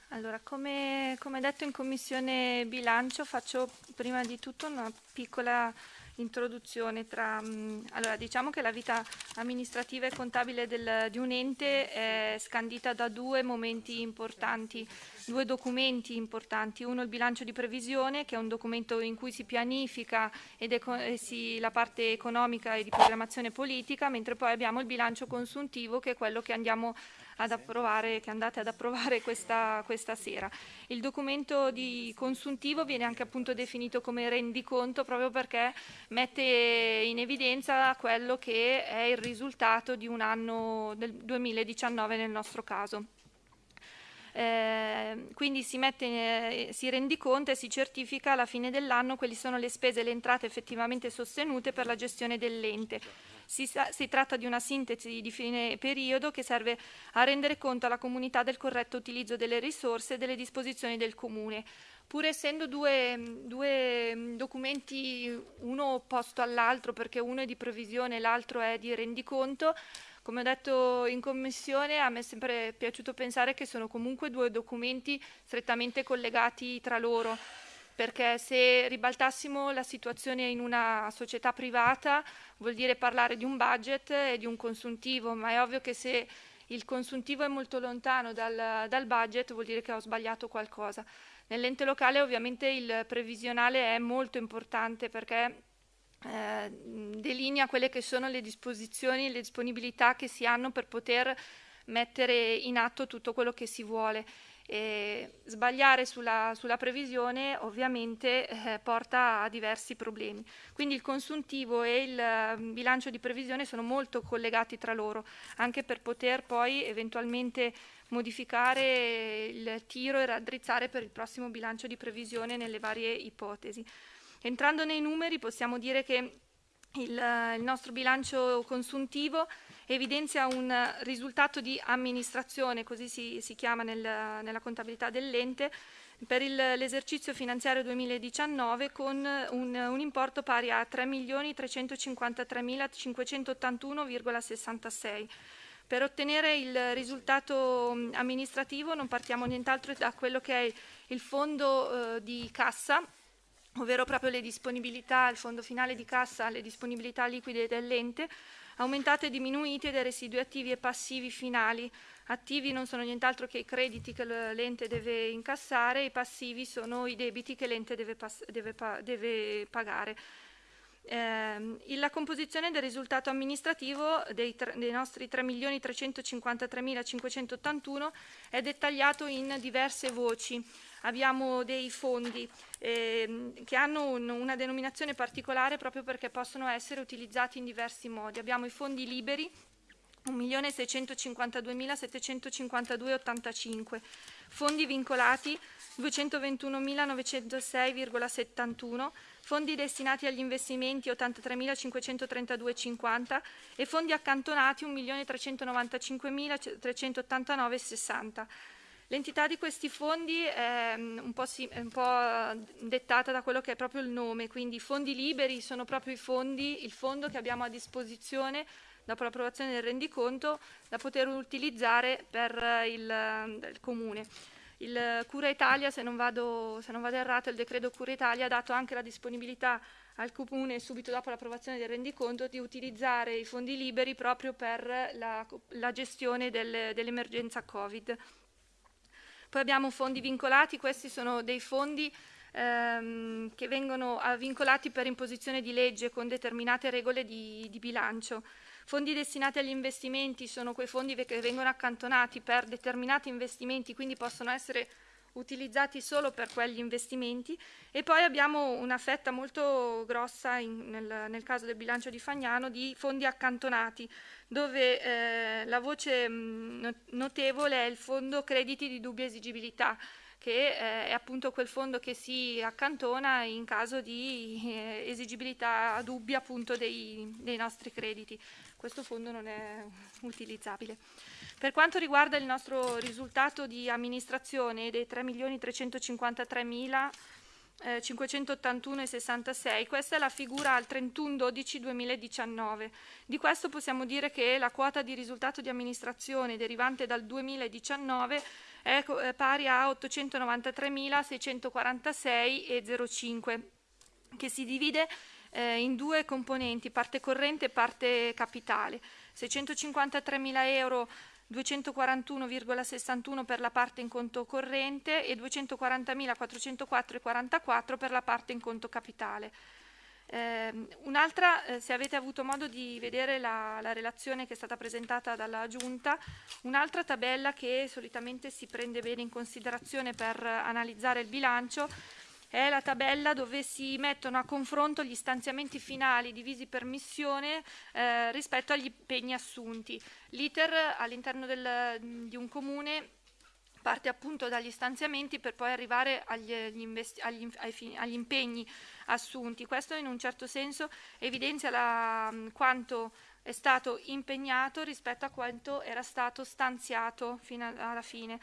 Allora, come, come detto in Commissione Bilancio, faccio prima di tutto una piccola introduzione tra... mh, allora, diciamo che la vita amministrativa e contabile del- di un ente è scandita da due momenti importanti, due documenti importanti. Uno il bilancio di previsione, che è un documento in cui si pianifica ed eco- e si- la parte economica e di programmazione politica, mentre poi abbiamo il bilancio consuntivo, che è quello che andiamo ad approvare, che andate ad approvare questa, questa sera. Il documento di consuntivo viene anche appunto definito come rendiconto proprio perché mette in evidenza quello che è il risultato di un anno del 2019 nel nostro caso. Eh, quindi si, mette, eh, si rendiconta e si certifica alla fine dell'anno quali sono le spese e le entrate effettivamente sostenute per la gestione dell'ente. Si, si tratta di una sintesi di fine periodo che serve a rendere conto alla comunità del corretto utilizzo delle risorse e delle disposizioni del Comune. Pur essendo due, due documenti uno opposto all'altro, perché uno è di previsione e l'altro è di rendiconto, come ho detto in commissione, a me è sempre piaciuto pensare che sono comunque due documenti strettamente collegati tra loro, perché se ribaltassimo la situazione in una società privata vuol dire parlare di un budget e di un consuntivo, ma è ovvio che se il consuntivo è molto lontano dal, dal budget vuol dire che ho sbagliato qualcosa. Nell'ente locale ovviamente il previsionale è molto importante perché eh, delinea quelle che sono le disposizioni e le disponibilità che si hanno per poter mettere in atto tutto quello che si vuole. E sbagliare sulla, sulla previsione ovviamente eh, porta a diversi problemi. Quindi il consuntivo e il eh, bilancio di previsione sono molto collegati tra loro, anche per poter poi eventualmente modificare il tiro e raddrizzare per il prossimo bilancio di previsione nelle varie ipotesi. Entrando nei numeri possiamo dire che il, il nostro bilancio consuntivo evidenzia un risultato di amministrazione, così si, si chiama nel- nella contabilità dell'ente, per l'esercizio finanziario 2019 con un, un importo pari a 3.353.581,66. Per ottenere il risultato mh, amministrativo non partiamo nient'altro da quello che è il fondo eh, di cassa, ovvero proprio le disponibilità, il fondo finale di cassa, le disponibilità liquide dell'ente, aumentate e diminuite dai residui attivi e passivi finali. Attivi non sono nient'altro che i crediti che l'ente deve incassare, i passivi sono i debiti che l'ente deve, deve deve pagare. Il- la composizione del risultato amministrativo dei, tre- dei nostri 3.353.581 è dettagliato in diverse voci. Abbiamo dei fondi ehm, che hanno un- una denominazione particolare proprio perché possono essere utilizzati in diversi modi. Abbiamo i fondi liberi, 1.652.752,85, fondi vincolati 221.906,71, fondi destinati agli investimenti 83.532,50 e fondi accantonati 1.395.389,60. L'entità di questi fondi è mm, un po', si- è un po' dettata da quello che è proprio il nome, quindi i fondi liberi sono proprio i fondi, il fondo che abbiamo a disposizione dopo l'approvazione del rendiconto da poter utilizzare per il, il comune. Il Cura Italia, se non, vado, se non vado errato, il decreto Cura Italia ha dato anche la disponibilità al comune subito dopo l'approvazione del rendiconto di utilizzare i fondi liberi proprio per la, la gestione del- dell'emergenza Covid. Poi abbiamo fondi vincolati, questi sono dei fondi ehm, che vengono ah, vincolati per imposizione di legge con determinate regole di, di bilancio. Fondi destinati agli investimenti sono quei fondi che vengono accantonati per determinati investimenti, quindi possono essere utilizzati solo per quegli investimenti e poi abbiamo una fetta molto grossa in- nel, nel caso del bilancio di Fagnano di fondi accantonati dove eh, la voce no- notevole è il fondo crediti di dubbia esigibilità che eh, è appunto quel fondo che si accantona in caso di eh, esigibilità dubbia appunto dei, dei nostri crediti. Questo fondo non è utilizzabile. Per quanto riguarda il nostro risultato di amministrazione dei 3.353.000 eh, 581,66. Questa è la figura al 31-12-2019. Di questo possiamo dire che la quota di risultato di amministrazione derivante dal 2019 è pari a 893.646,05, che si divide eh, in due componenti, parte corrente e parte capitale. 653.000 euro 241,61 per la parte in conto corrente e 240.404,44 per la parte in conto capitale. Eh, un'altra, eh, se avete avuto modo di vedere la, la, relazione che è stata presentata dalla Giunta, un'altra tabella che solitamente si prende bene in considerazione per analizzare il bilancio è la tabella dove si mettono a confronto gli stanziamenti finali divisi per missione eh, rispetto agli impegni assunti. L'iter all'interno di un comune parte appunto dagli stanziamenti per poi arrivare agli, agli, agli impegni assunti. Questo in un certo senso evidenzia la, quanto è stato impegnato rispetto a quanto era stato stanziato fino alla fine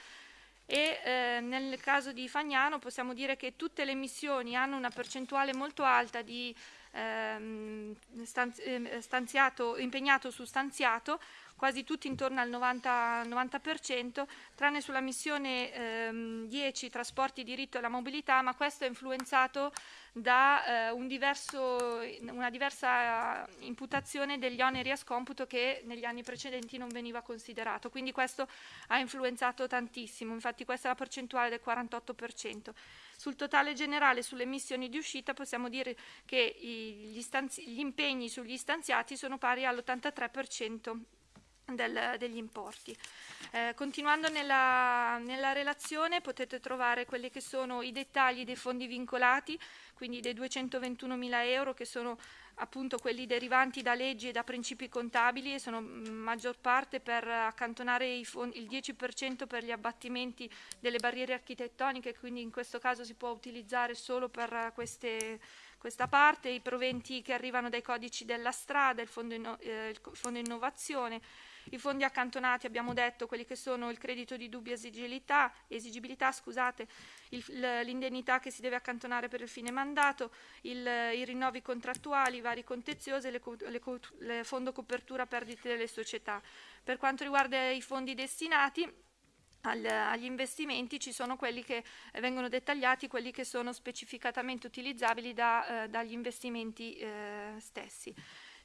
e eh, nel caso di Fagnano possiamo dire che tutte le missioni hanno una percentuale molto alta di ehm, ehm stanziato, impegnato su stanziato, quasi tutti intorno al 90%, 90% tranne sulla missione ehm, 10 trasporti, diritto e la mobilità, ma questo è influenzato da eh, un diverso, una diversa imputazione degli oneri a scomputo che negli anni precedenti non veniva considerato. Quindi questo ha influenzato tantissimo, infatti questa è la percentuale del 48%. Sul totale generale, sulle missioni di uscita, possiamo dire che gli, gli impegni sugli stanziati sono pari all'83% del, degli importi. Eh, continuando nella, nella, relazione potete trovare quelli che sono i dettagli dei fondi vincolati, quindi dei 221 mila euro che sono appunto quelli derivanti da leggi e da principi contabili e sono in maggior parte per accantonare fondi, il 10% per gli abbattimenti delle barriere architettoniche, quindi in questo caso si può utilizzare solo per queste questa parte, i proventi che arrivano dai codici della strada, il fondo, eh, il fondo innovazione, i fondi accantonati, abbiamo detto, quelli che sono il credito di dubbia esigibilità, esigibilità scusate, l'indennità che si deve accantonare per il fine mandato, il, i rinnovi contrattuali, i vari contenziosi, le, le, le fondo copertura perdite delle società. Per quanto riguarda i fondi destinati, agli investimenti ci sono quelli che vengono dettagliati, quelli che sono specificatamente utilizzabili da, eh, dagli investimenti eh, stessi.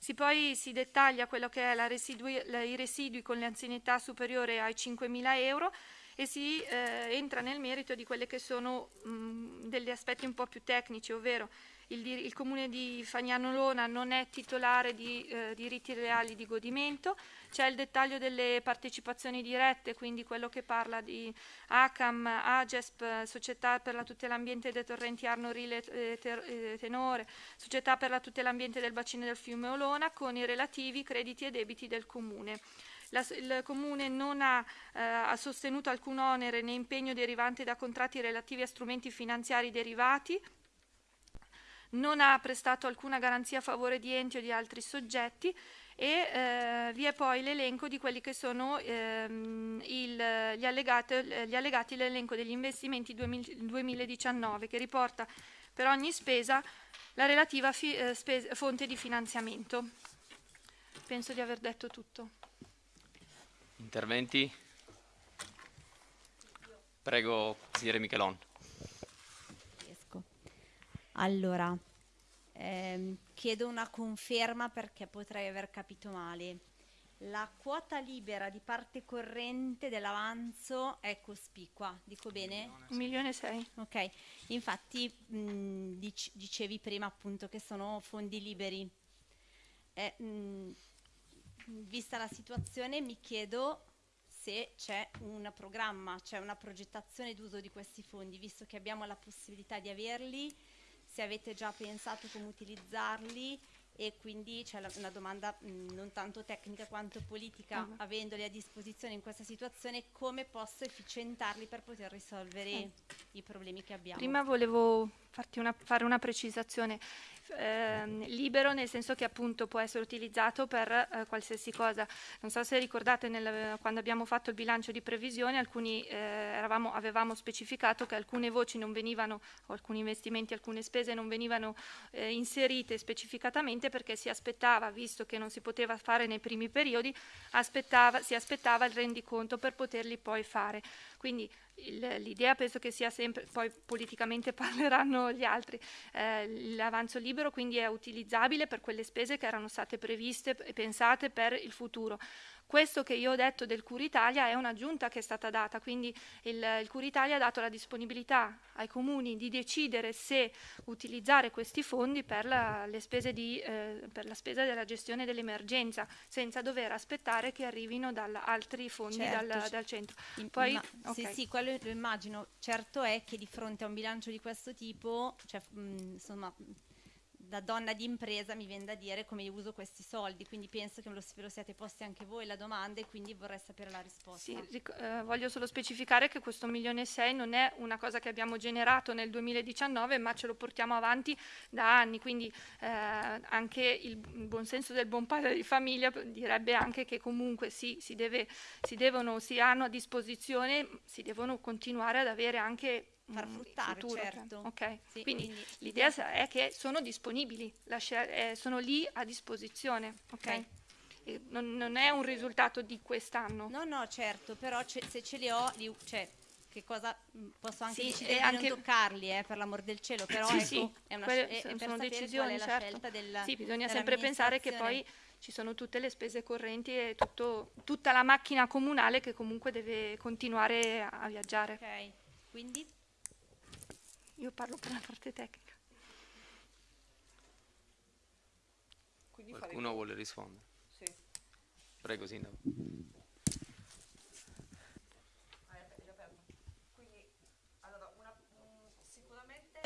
Si poi si dettaglia quello che è residui, la, i residui con l'anzianità superiore ai 5.000 euro e si eh, entra nel merito di quelli che sono mh, degli aspetti un po' più tecnici, ovvero il, il comune di Fagnano Lona non è titolare di eh, diritti reali di godimento, c'è il dettaglio delle partecipazioni dirette, quindi quello che parla di ACAM, AGESP, Società per la tutela ambiente dei torrenti Arno Rile e eh, Tenore, Società per la tutela ambiente del bacino del fiume Olona, con i relativi crediti e debiti del comune. La, il Comune non ha, eh, ha, sostenuto alcun onere né impegno derivante da contratti relativi a strumenti finanziari derivati non ha prestato alcuna garanzia a favore di enti o di altri soggetti e eh, vi è poi l'elenco di quelli che sono ehm, il, gli, allegati, gli allegati all'elenco degli investimenti 2019 che riporta per ogni spesa la relativa fi, eh, spesa, fonte di finanziamento. Penso di aver detto tutto. Interventi? Prego, consigliere Michelon. Allora, ehm, chiedo una conferma perché potrei aver capito male. La quota libera di parte corrente dell'avanzo è cospicua, dico bene? Un milione e sei. Ok, infatti mh, dic- dicevi prima appunto che sono fondi liberi. Eh, mh, vista la situazione mi chiedo se c'è un programma, c'è una progettazione d'uso di questi fondi, visto che abbiamo la possibilità di averli se avete già pensato come utilizzarli e quindi c'è una domanda mh, non tanto tecnica quanto politica, Mhm. avendoli a disposizione in questa situazione, come posso efficientarli per poter risolvere Sì. i problemi che abbiamo? Prima volevo farti una- fare una precisazione. Ehm, libero nel senso che appunto può essere utilizzato per eh, qualsiasi cosa. Non so se ricordate nel- quando abbiamo fatto il bilancio di previsione, alcuni, eh, eravamo- avevamo specificato che alcune voci non venivano, alcuni investimenti, alcune spese non venivano eh, inserite specificatamente perché si aspettava, visto che non si poteva fare nei primi periodi, aspettava- si aspettava il rendiconto per poterli poi fare. Quindi l'idea penso che sia sempre, poi politicamente parleranno gli altri, eh, l'avanzo libero quindi è utilizzabile per quelle spese che erano state previste e pensate per il futuro. Questo che io ho detto del Curitalia è un'aggiunta che è stata data, quindi il, il Curitalia ha dato la disponibilità ai comuni di decidere se utilizzare questi fondi per la, le spese di, eh, per la spesa della gestione dell'emergenza, senza dover aspettare che arrivino dal, altri fondi Certo, dal, dal centro. Poi, ma- Sì, ok. sì, quello lo immagino. Certo è che di fronte a un bilancio di questo tipo, cioè, mh, insomma, da donna di impresa mi viene da dire come io uso questi soldi, quindi penso che me lo, ve lo siate posti anche voi la domanda e quindi vorrei sapere la risposta. Sì, eh, voglio solo specificare che questo milione e sei non è una cosa che abbiamo generato nel 2019, ma ce lo portiamo avanti da anni, quindi eh, anche il, buon senso del buon padre di famiglia direbbe anche che comunque sì, si, deve, si devono, si hanno a disposizione, si devono continuare ad avere anche Far mm, fruttare, futuro, cioè, certo. ok? Sì, quindi, quindi l'idea è che sono disponibili, eh, sono lì a disposizione, ok? Ok. E Non, non è un risultato di quest'anno. No, no, certo, però se ce li ho, li- cioè, che cosa mh, posso anche Sì, decidere di anche- non toccarli, eh, per l'amor del cielo, però Sì, ecco, sì, è una quelle sce- è- sono- per sono decisioni, qual è la certo. scelta del Sì, bisogna sempre pensare che poi ci sono tutte le spese correnti e tutto- tutta la macchina comunale che comunque deve continuare a, a viaggiare. Ok, quindi Io parlo per la parte tecnica. Quindi Qualcuno faremo- vuole rispondere? Sì. Prego, Sindaco. Sicuramente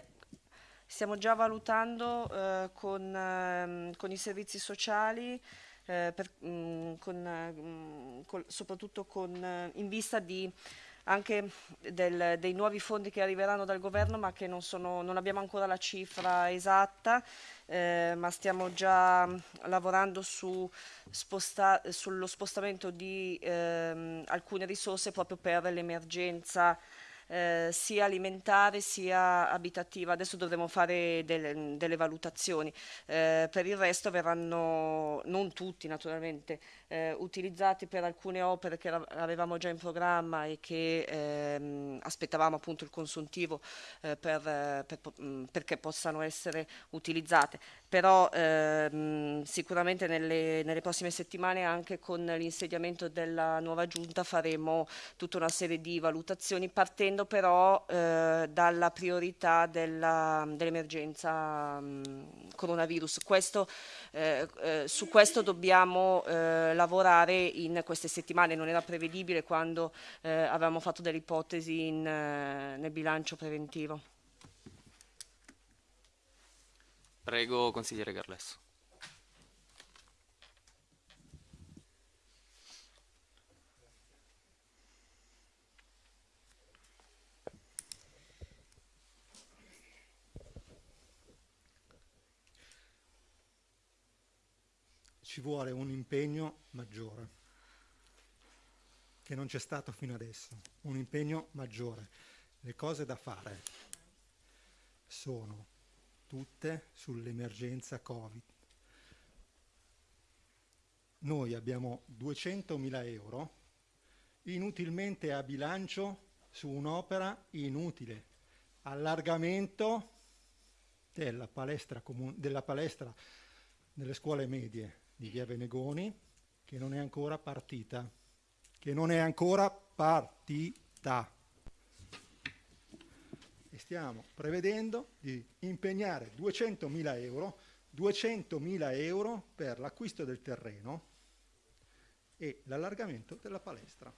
stiamo già valutando eh, con, ehm, con i servizi sociali, eh, per- mm, con, eh, mm, col- soprattutto con, eh, in vista di anche del- dei nuovi fondi che arriveranno dal governo, ma che non, sono- non abbiamo ancora la cifra esatta, eh, ma stiamo già lavorando su sposta- sullo spostamento di ehm, alcune risorse proprio per l'emergenza eh, sia alimentare sia abitativa. Adesso dovremo fare delle, delle valutazioni. Eh, per il resto verranno, non tutti naturalmente, eh, utilizzati per alcune opere che avevamo già in programma e che ehm, aspettavamo appunto il consuntivo eh, per, eh, per mh, perché possano essere utilizzate. Però ehm, sicuramente nelle, nelle prossime settimane anche con l'insediamento della nuova giunta faremo tutta una serie di valutazioni partendo però eh, dalla priorità dell'emergenza mh, coronavirus. Questo, eh, eh, su questo dobbiamo eh, lavorare in queste settimane, non era prevedibile quando eh, avevamo fatto delle ipotesi in, eh, nel bilancio preventivo. Prego, consigliere Carlesso. Ci vuole un impegno maggiore, che non c'è stato fino adesso, un impegno maggiore. Le cose da fare sono tutte sull'emergenza Covid. Noi abbiamo 200.000 euro inutilmente a bilancio su un'opera inutile, allargamento della palestra, della palestra nelle scuole medie di Via Venegoni che non è ancora partita, che non è ancora partita. E stiamo prevedendo di impegnare 200.000 euro, 200.000 euro per l'acquisto del terreno e l'allargamento della palestra.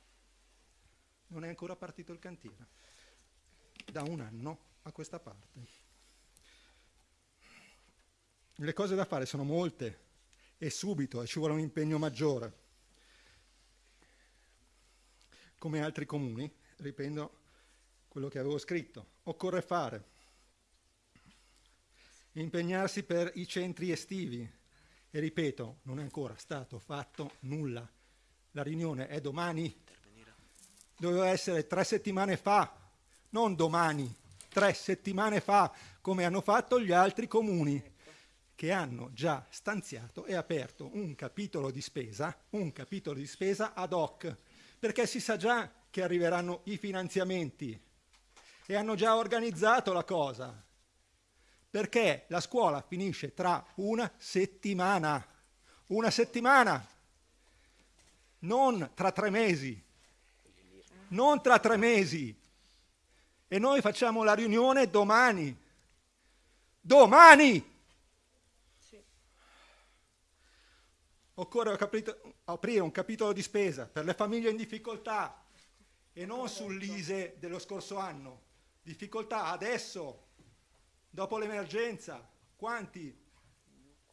Non è ancora partito il cantiere, da un anno a questa parte. le cose da fare sono molte e subito e ci vuole un impegno maggiore. Come altri comuni, riprendo quello che avevo scritto, occorre fare impegnarsi per i centri estivi e ripeto, non è ancora stato fatto nulla. La riunione è domani, doveva essere tre settimane fa, non domani, tre settimane fa, come hanno fatto gli altri comuni che hanno già stanziato e aperto un capitolo di spesa, un capitolo di spesa ad hoc, perché si sa già che arriveranno i finanziamenti e hanno già organizzato la cosa, perché la scuola finisce tra una settimana, una settimana, non tra tre mesi, non tra tre mesi. E noi facciamo la riunione domani. Domani! Occorre aprire un capitolo di spesa per le famiglie in difficoltà e non sull'ISE dello scorso anno. Difficoltà adesso, dopo l'emergenza. Quanti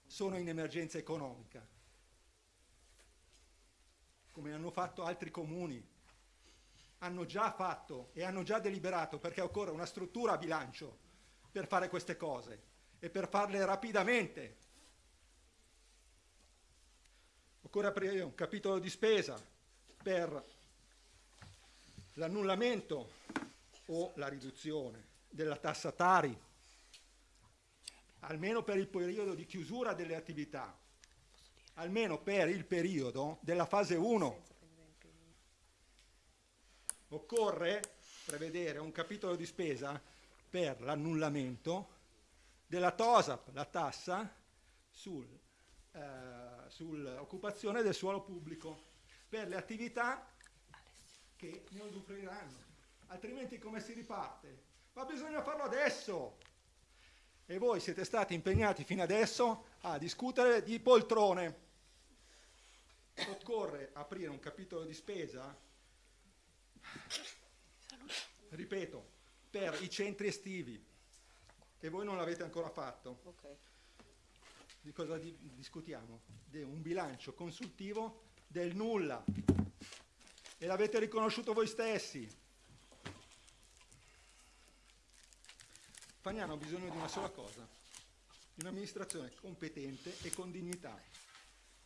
sono in emergenza economica? Come hanno fatto altri comuni. Hanno già fatto e hanno già deliberato perché occorre una struttura a bilancio per fare queste cose e per farle rapidamente Occorre aprire un capitolo di spesa per l'annullamento o la riduzione della tassa Tari, almeno per il periodo di chiusura delle attività, almeno per il periodo della fase 1. Occorre prevedere un capitolo di spesa per l'annullamento della TOSAP, la tassa sul eh, sull'occupazione del suolo pubblico per le attività che ne usufruiranno. Altrimenti come si riparte? Ma bisogna farlo adesso! E voi siete stati impegnati fino adesso a discutere di poltrone. Occorre aprire un capitolo di spesa, ripeto, per i centri estivi, e voi non l'avete ancora fatto. Okay di cosa di, discutiamo? Di un bilancio consultivo del nulla. E l'avete riconosciuto voi stessi. Fagnano ha bisogno di una sola cosa, di un'amministrazione competente e con dignità.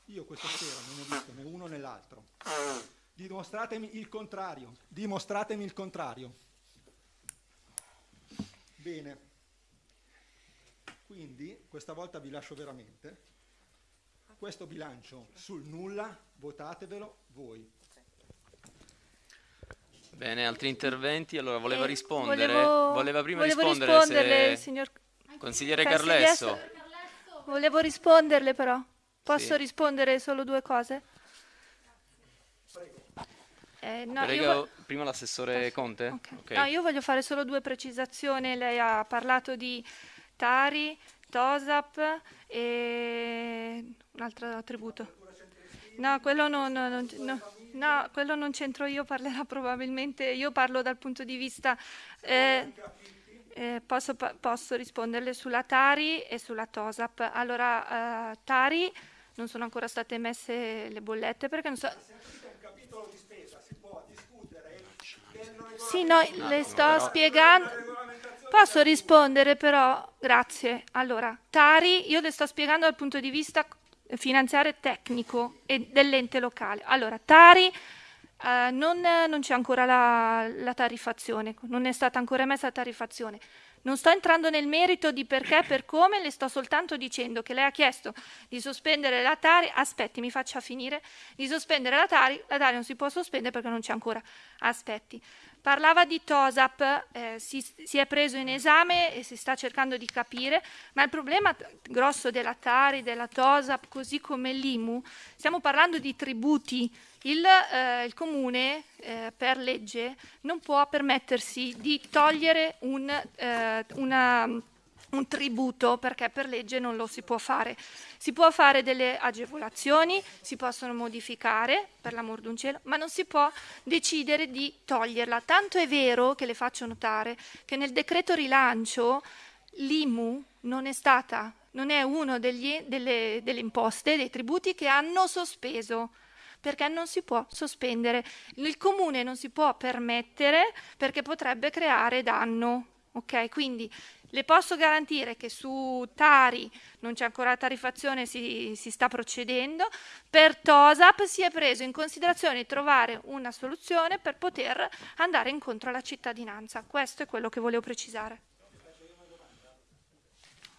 Io questa sera non ho visto né uno né l'altro. Dimostratemi il contrario, dimostratemi il contrario. Bene. Quindi questa volta vi lascio veramente. Questo bilancio sul nulla, votatevelo voi. Bene, altri interventi? Allora, voleva eh, rispondere? Volevo, voleva prima volevo rispondere se... signor Consigliere Cassi Carlesso. Volevo risponderle però. Posso Sì. rispondere solo due cose? Eh, no, vo- prima l'assessore Conte? Ok. No, io voglio fare solo due precisazioni. Lei ha parlato di Tari, Tosap e un altro attributo. No, quello non, non- no, no, quello non c'entro io, parlerà probabilmente, io parlo dal punto di vista... eh, eh, posso, posso risponderle sulla Tari e sulla Tosap. Allora, eh, Tari non sono ancora state emesse le bollette perché non so... Sì, no, le sto spiegando. Posso rispondere però? Grazie. Allora, Tari, io le sto spiegando dal punto di vista finanziario e tecnico e dell'ente locale. Allora, Tari eh, non, non c'è ancora la, la tariffazione, non è stata ancora emessa la tariffazione. Non sto entrando nel merito di perché, per come, le sto soltanto dicendo che lei ha chiesto di sospendere la Tari, aspetti, mi faccia finire, di sospendere la Tari, la Tari non si può sospendere perché non c'è ancora, aspetti. Parlava di TOSAP, eh, si, si è preso in esame e si sta cercando di capire, ma il problema grosso della Tari, della TOSAP, così come l'IMU, stiamo parlando di tributi. Il, eh, il comune eh, per legge non può permettersi di togliere un, eh, una, un tributo perché per legge non lo si può fare. Si può fare delle agevolazioni, si possono modificare, per l'amor d'un cielo, ma non si può decidere di toglierla. Tanto è vero che le faccio notare che nel decreto rilancio l'IMU non è stata non è uno degli, delle, delle imposte, dei tributi che hanno sospeso perché non si può sospendere. Il comune non si può permettere perché potrebbe creare danno. Ok, quindi le posso garantire che su Tari non c'è ancora tariffazione, si, si sta procedendo. Per TOSAP si è preso in considerazione trovare una soluzione per poter andare incontro alla cittadinanza. Questo è quello che volevo precisare.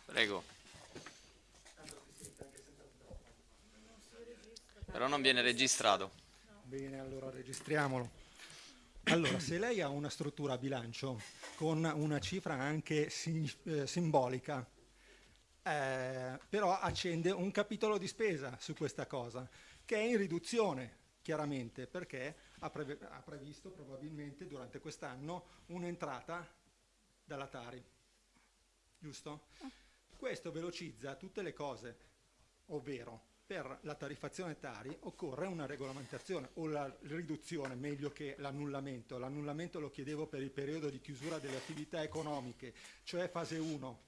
Prego. Però non viene registrato. Bene, allora registriamolo. Allora, se lei ha una struttura a bilancio con una cifra anche sim- eh, simbolica, eh, però accende un capitolo di spesa su questa cosa, che è in riduzione, chiaramente, perché ha, preve- ha previsto probabilmente durante quest'anno un'entrata dalla Tari. Giusto? Questo velocizza tutte le cose, ovvero per la tariffazione Tari occorre una regolamentazione o la riduzione meglio che l'annullamento. L'annullamento lo chiedevo per il periodo di chiusura delle attività economiche, cioè fase 1,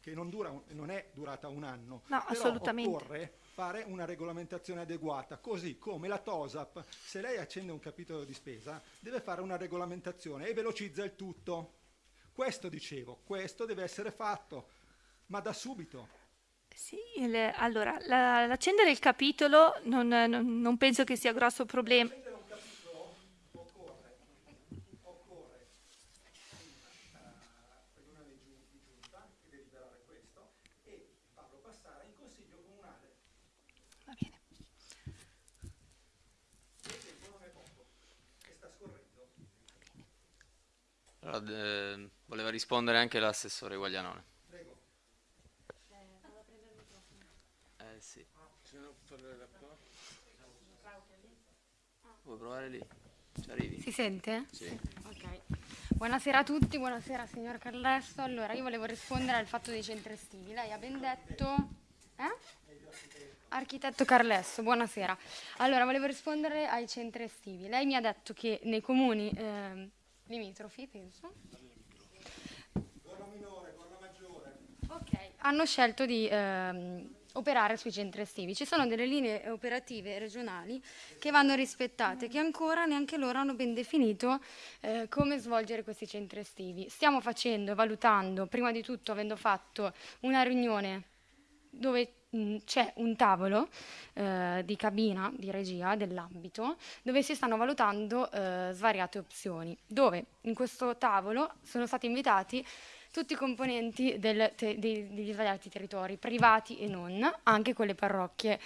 che non, dura non è durata un anno. No, assolutamente. Occorre fare una regolamentazione adeguata, così come la TOSAP, se lei accende un capitolo di spesa, deve fare una regolamentazione e velocizza il tutto. Questo dicevo, questo deve essere fatto, ma da subito. Sì, il- allora, la- l'accendere il capitolo non, non- non penso che sia grosso problema. Allora, eh, voleva rispondere anche l'assessore Guaglianone. Eh sì. Bisogna parlare da qua. Vuoi provare lì? Ci arrivi? Si sente? Sì. Ok. Buonasera a tutti, buonasera signor Carlesso. Allora, io volevo rispondere al fatto dei centri estivi. Lei ha ben detto... Eh? Architetto Carlesso, buonasera. Allora, volevo rispondere ai centri estivi. Lei mi ha detto che nei comuni ehm, limitrofi, penso, Ok, hanno scelto di ehm, operare sui centri estivi. Ci sono delle linee operative regionali che vanno rispettate, che ancora neanche loro hanno ben definito eh, come svolgere questi centri estivi. Stiamo facendo, valutando, prima di tutto avendo fatto una riunione dove mh, c'è un tavolo eh, di cabina di regia dell'ambito dove si stanno valutando eh, svariate opzioni, dove in questo tavolo sono stati invitati tutti i componenti del te- dei- degli svariati territori, privati e non, anche con le parrocchie.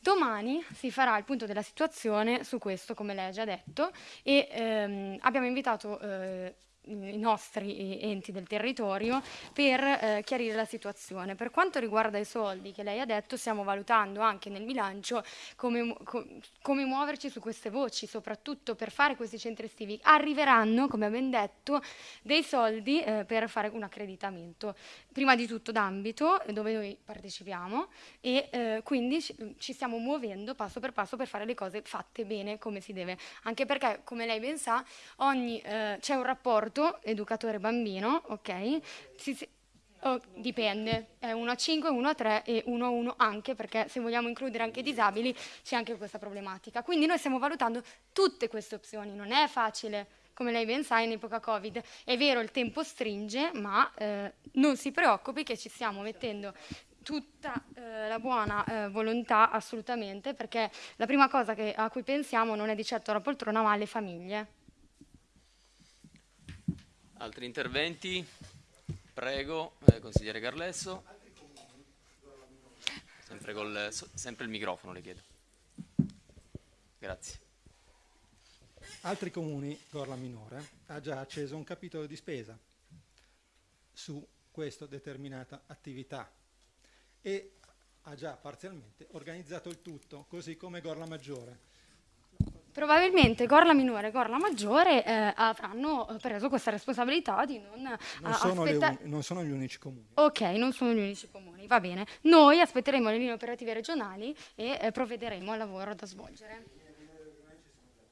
Domani si farà il punto della situazione su questo, come lei ha già detto, e ehm, abbiamo invitato eh, i nostri enti del territorio per eh, chiarire la situazione. Per quanto riguarda i soldi che lei ha detto, stiamo valutando anche nel bilancio come, come muoverci su queste voci, soprattutto per fare questi centri estivi. Arriveranno, come abbiamo detto, dei soldi eh, per fare un accreditamento, prima di tutto d'ambito dove noi partecipiamo e eh, quindi ci, stiamo muovendo passo per passo per fare le cose fatte bene come si deve. Anche perché, come lei ben sa, eh, c'è un rapporto educatore-bambino, ok? Si- si- oh, dipende, è 1 a 5, 1 a 3 e 1 a 1 anche perché se vogliamo includere anche i disabili c'è anche questa problematica. Quindi noi stiamo valutando tutte queste opzioni, non è facile. Come lei ben sa, in epoca Covid è vero il tempo stringe, ma eh, non si preoccupi che ci stiamo mettendo tutta eh, la buona eh, volontà assolutamente, perché la prima cosa che- a cui pensiamo non è di certo la poltrona, ma alle famiglie. Altri interventi? Prego, eh, consigliere Carlesso. Sempre, col, sempre il microfono le chiedo. Grazie. Altri comuni, Gorla Minore, ha già acceso un capitolo di spesa su questa determinata attività e ha già parzialmente organizzato il tutto, così come Gorla Maggiore. Probabilmente Gorla Minore e Gorla Maggiore eh, avranno preso questa responsabilità di non, Non, eh, sono, le aspetta- uni- non sono gli unici comuni. Ok, non sono gli unici comuni, va bene. Noi aspetteremo le linee operative regionali e eh, provvederemo al lavoro da svolgere.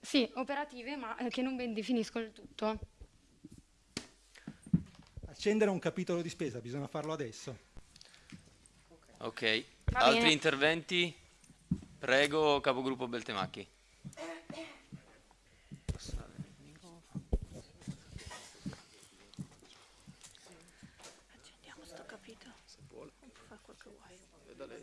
Sì, operative, ma eh, che non ben definiscono il tutto. Accendere un capitolo di spesa bisogna farlo adesso. Ok, Va altri bene. interventi? Prego, capogruppo Beltemacchi. Accendiamo sto capito. Se vuole. Può fare quel che vuoi. Veda lei.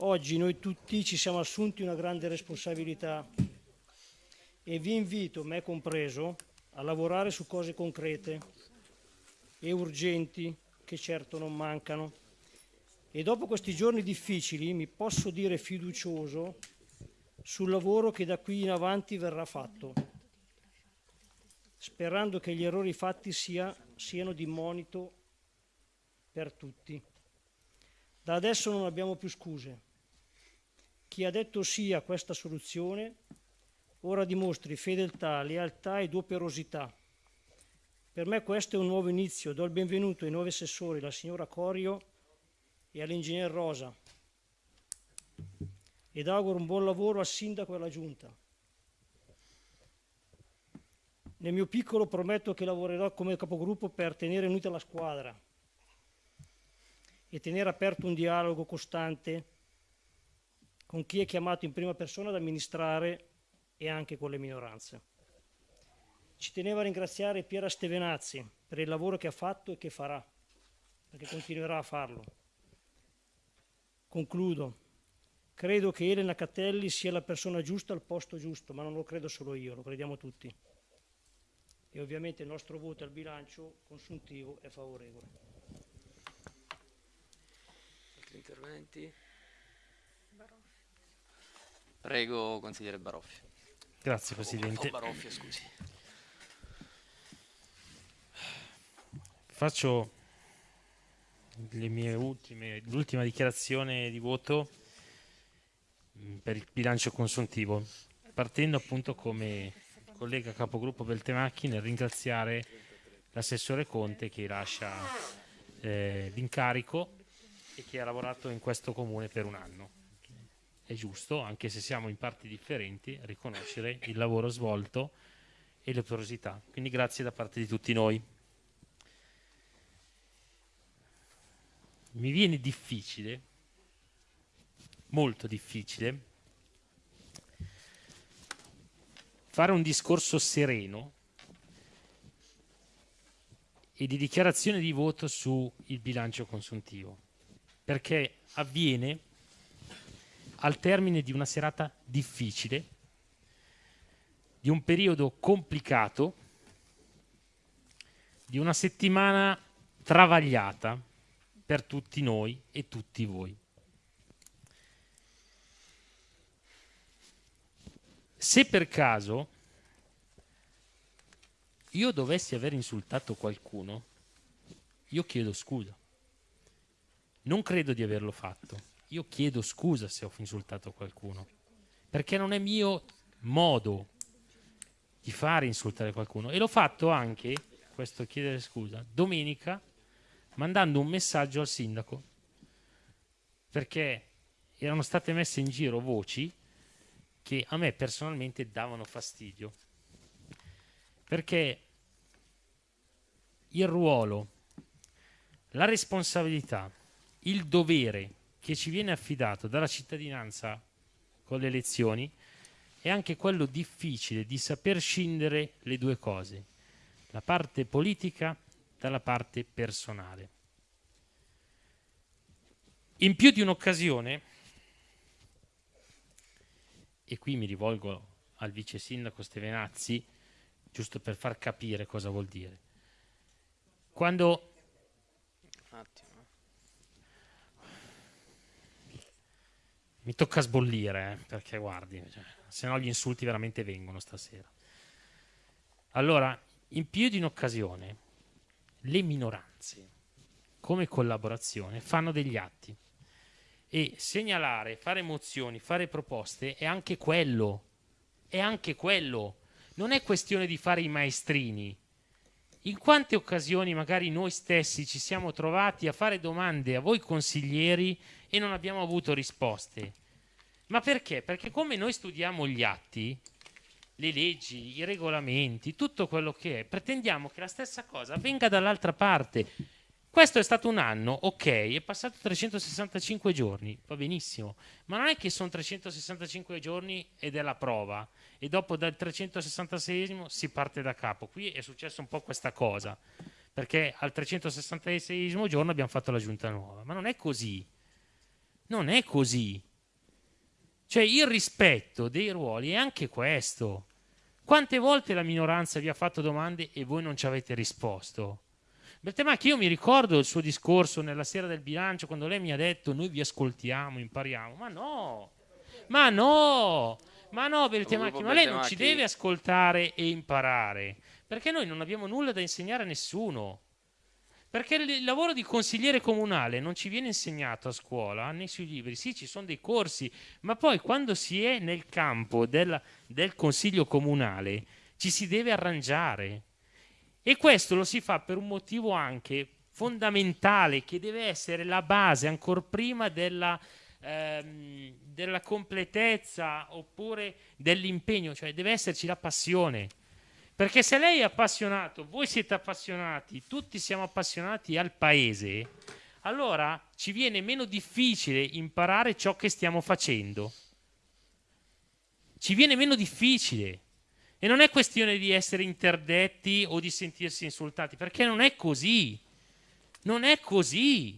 Oggi noi tutti ci siamo assunti una grande responsabilità e vi invito, me compreso, a lavorare su cose concrete e urgenti che certo non mancano. E dopo questi giorni difficili mi posso dire fiducioso sul lavoro che da qui in avanti verrà fatto, sperando che gli errori fatti sia- siano di monito per tutti. Da adesso non abbiamo più scuse. Chi ha detto sì a questa soluzione ora dimostri fedeltà, lealtà ed operosità. Per me questo è un nuovo inizio. Do il benvenuto ai nuovi assessori, la signora Corio e all'ingegner Rosa. Ed auguro un buon lavoro al sindaco e alla giunta. Nel mio piccolo prometto che lavorerò come capogruppo per tenere unita la squadra e tenere aperto un dialogo costante con chi è chiamato in prima persona ad amministrare e anche con le minoranze. Ci tenevo a ringraziare Piera Stevenazzi per il lavoro che ha fatto e che farà, perché continuerà a farlo. Concludo. Credo che Elena Catelli sia la persona giusta al posto giusto, ma non lo credo solo io, lo crediamo tutti. E ovviamente il nostro voto al bilancio consuntivo è favorevole. Altri interventi? Prego, consigliere Baroffi. Grazie Presidente. o Baroffia, scusi. Faccio le mie ultime, l'ultima dichiarazione di voto mh, per il bilancio consuntivo, partendo appunto come collega capogruppo Beltemacchi nel ringraziare l'assessore Conte che lascia eh, l'incarico e che ha lavorato in questo comune per un anno. È giusto, anche se siamo in parti differenti, riconoscere il lavoro svolto e le porosità. Quindi grazie da parte di tutti noi. Mi viene difficile, molto difficile, fare un discorso sereno e di dichiarazione di voto sul bilancio consuntivo, perché avviene al termine di una serata difficile, di un periodo complicato, di una settimana travagliata per tutti noi e tutti voi. Se per caso io dovessi aver insultato qualcuno, io chiedo scusa. Non credo di averlo fatto. Io chiedo scusa se ho insultato qualcuno, perché non è mio modo di fare insultare qualcuno. E l'ho fatto anche, questo chiedere scusa, domenica, mandando un messaggio al sindaco, perché erano state messe in giro voci che a me personalmente davano fastidio, perché il ruolo, la responsabilità, il dovere che ci viene affidato dalla cittadinanza con le elezioni è anche quello difficile di saper scindere le due cose, la parte politica dalla parte personale. In più di un'occasione, e qui mi rivolgo al vice sindaco Stevenazzi, giusto per far capire cosa vuol dire. Quando Un attimo. Mi tocca sbollire, eh, perché guardi, cioè, se no gli insulti veramente vengono stasera. Allora, in più di un'occasione, le minoranze come collaborazione fanno degli atti e segnalare, fare mozioni, fare proposte è anche quello, è anche quello. Non è questione di fare i maestrini. In quante occasioni magari noi stessi ci siamo trovati a fare domande a voi consiglieri e non abbiamo avuto risposte? Ma perché? Perché come noi studiamo gli atti, le leggi, i regolamenti, tutto quello che è, pretendiamo che la stessa cosa avvenga dall'altra parte. Questo è stato un anno, ok, è passato 365 giorni, va benissimo, ma non è che sono 365 giorni ed è la prova e dopo dal 366 si parte da capo. Qui è successo un po' questa cosa, perché al 366 giorno abbiamo fatto la giunta nuova, ma non è così. Non è così. Cioè il rispetto dei ruoli è anche questo. Quante volte la minoranza vi ha fatto domande e voi non ci avete risposto? Bertemacchi, io mi ricordo il suo discorso nella sera del bilancio quando lei mi ha detto noi vi ascoltiamo, impariamo. Ma no, ma no, ma no, Bertemacchi, ma lei non ci deve ascoltare e imparare, perché noi non abbiamo nulla da insegnare a nessuno. Perché il lavoro di consigliere comunale non ci viene insegnato a scuola né sui libri, sì, ci sono dei corsi, ma poi quando si è nel campo del, del consiglio comunale ci si deve arrangiare. E questo lo si fa per un motivo anche fondamentale, che deve essere la base ancora prima della, ehm, della completezza oppure dell'impegno, cioè deve esserci la passione. Perché se lei è appassionato, voi siete appassionati, tutti siamo appassionati al paese, allora ci viene meno difficile imparare ciò che stiamo facendo. Ci viene meno difficile. E non è questione di essere interdetti o di sentirsi insultati, perché non è così. Non è così.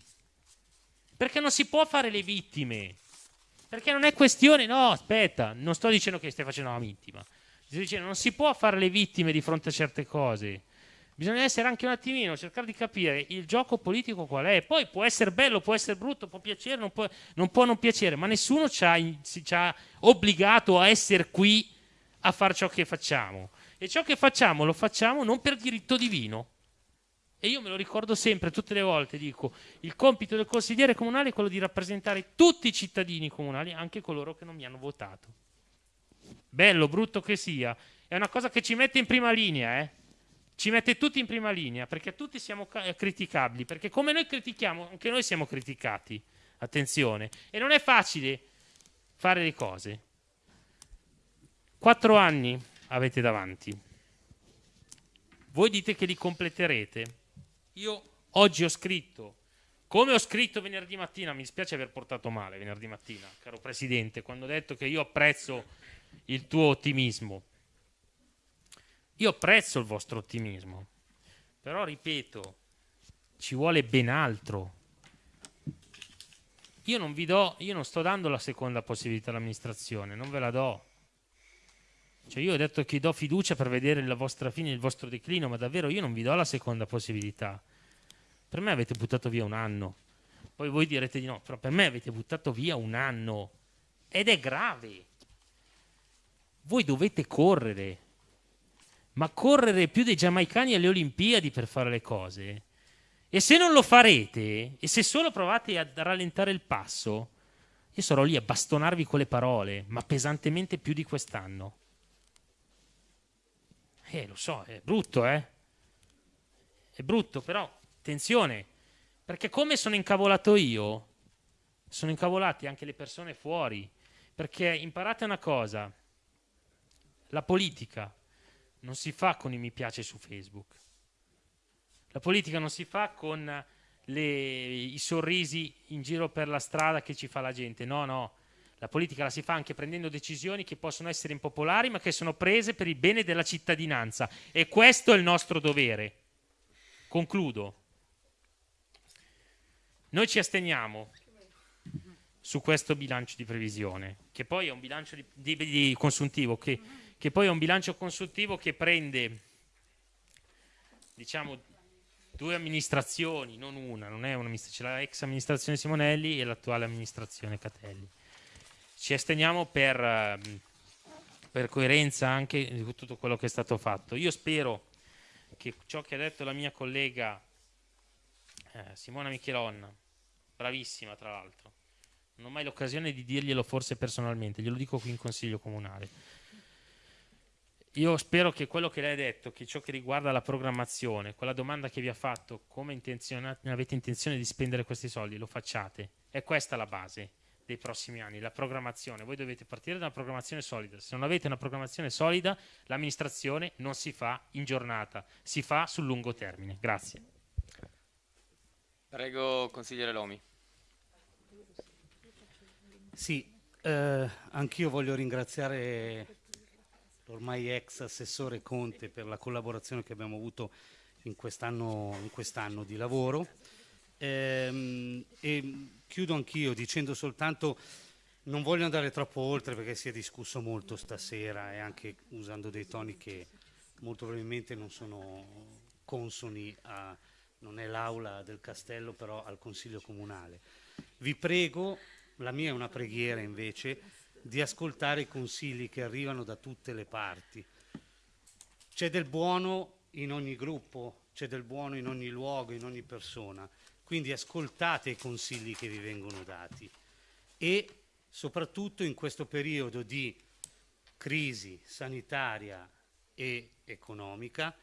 Perché non si può fare le vittime. Perché non è questione, no, aspetta, non sto dicendo che stai facendo una vittima. Dice, non si può fare le vittime di fronte a certe cose. Bisogna essere anche un attimino, cercare di capire il gioco politico qual è. Poi può essere bello, può essere brutto, può piacere, non può non, può non piacere, ma nessuno ci ha, ci ha obbligato a essere qui a fare ciò che facciamo. E ciò che facciamo lo facciamo non per diritto divino. E io me lo ricordo sempre, tutte le volte dico, il compito del consigliere comunale è quello di rappresentare tutti i cittadini comunali, anche coloro che non mi hanno votato bello, brutto che sia, è una cosa che ci mette in prima linea, eh? Ci mette tutti in prima linea, perché tutti siamo ca- criticabili, perché come noi critichiamo, anche noi siamo criticati. Attenzione. E non è facile fare le cose. Quattro anni avete davanti. Voi dite che li completerete. Io oggi ho scritto, come ho scritto venerdì mattina, mi dispiace aver portato male venerdì mattina, caro Presidente, quando ho detto che io apprezzo il tuo ottimismo. Io apprezzo il vostro ottimismo, però ripeto, ci vuole ben altro. Io non vi do, io non sto dando la seconda possibilità all'amministrazione, non ve la do. Cioè io ho detto che do fiducia per vedere la vostra fine, il vostro declino, ma davvero io non vi do la seconda possibilità. Per me avete buttato via un anno. Poi voi direte di no, però per me avete buttato via un anno. Ed è grave voi dovete correre, ma correre più dei giamaicani alle Olimpiadi per fare le cose. E se non lo farete, e se solo provate a rallentare il passo, io sarò lì a bastonarvi con le parole, ma pesantemente più di quest'anno. Eh, lo so, è brutto, eh? È brutto, però attenzione, perché come sono incavolato io, sono incavolati anche le persone fuori. Perché imparate una cosa, la politica non si fa con i mi piace su Facebook. La politica non si fa con le, i sorrisi in giro per la strada che ci fa la gente. No, no. La politica la si fa anche prendendo decisioni che possono essere impopolari, ma che sono prese per il bene della cittadinanza. E questo è il nostro dovere. Concludo. Noi ci asteniamo su questo bilancio di previsione, che poi è un bilancio di, di, di consuntivo che che poi è un bilancio consultivo che prende, diciamo, due amministrazioni, non una, non è c'è la ex amministrazione Simonelli e l'attuale amministrazione Catelli. Ci esteniamo per, per coerenza anche di tutto quello che è stato fatto. Io spero che ciò che ha detto la mia collega Eh, Simona Michelonna, bravissima tra l'altro. Non ho mai l'occasione di dirglielo forse personalmente, glielo dico qui in consiglio comunale. Io spero che quello che lei ha detto, che ciò che riguarda la programmazione, quella domanda che vi ha fatto, come avete intenzione di spendere questi soldi, lo facciate. È questa la base dei prossimi anni, la programmazione. Voi dovete partire da una programmazione solida. Se non avete una programmazione solida, l'amministrazione non si fa in giornata, si fa sul lungo termine. Grazie. Prego, consigliere Lomi. Sì, eh, anch'io voglio ringraziare l'ormai ex assessore Conte per la collaborazione che abbiamo avuto in quest'anno, quest'anno di lavoro. Ehm, e chiudo anch'io dicendo soltanto non voglio andare troppo oltre perché si è discusso molto stasera e anche usando dei toni che molto probabilmente non sono consoni a non è l'aula del castello però al consiglio comunale. Vi prego, la mia è una preghiera invece, di ascoltare i consigli che arrivano da tutte le parti. C'è del buono in ogni gruppo, c'è del buono in ogni luogo, in ogni persona. Quindi ascoltate i consigli che vi vengono dati e soprattutto in questo periodo di crisi sanitaria e economica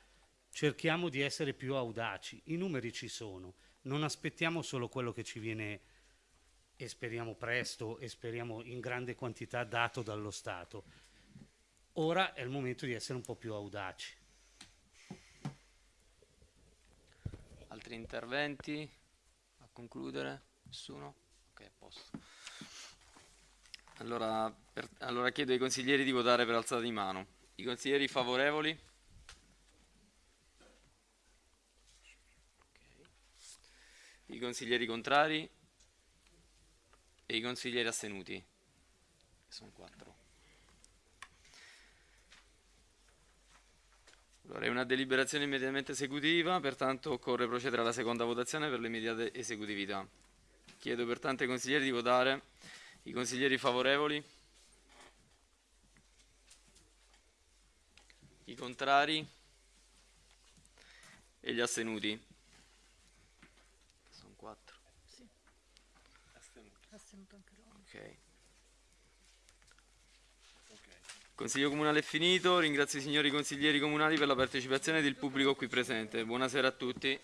cerchiamo di essere più audaci. I numeri ci sono, non aspettiamo solo quello che ci viene e speriamo presto e speriamo in grande quantità dato dallo Stato. Ora è il momento di essere un po' più audaci. Altri interventi? A concludere? Nessuno? Ok, a posto. Allora, per- allora chiedo ai consiglieri di votare per alzata di mano. I consiglieri favorevoli? I consiglieri contrari? E i consiglieri astenuti? Sono quattro. Allora, è una deliberazione immediatamente esecutiva, pertanto occorre procedere alla seconda votazione per l'immediata esecutività. Chiedo pertanto ai consiglieri di votare. I consiglieri favorevoli? I contrari? E gli astenuti? Sono quattro. Ok. Consiglio comunale è finito, ringrazio i signori consiglieri comunali per la partecipazione ed il pubblico qui presente. Buonasera a tutti.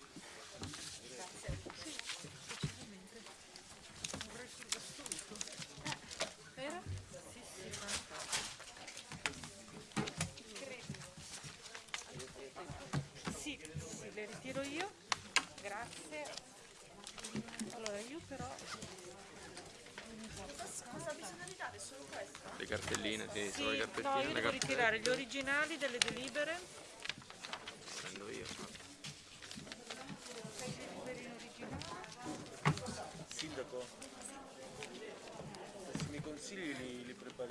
Grazie. Allora, io però... Cosa bisogna di dare? Solo questo? Le cartelline, sì, solo le Sì, cartettine, no, io devo ritirare gli originali delle delibere. Prendo io. Sindaco, questi miei consigli li, li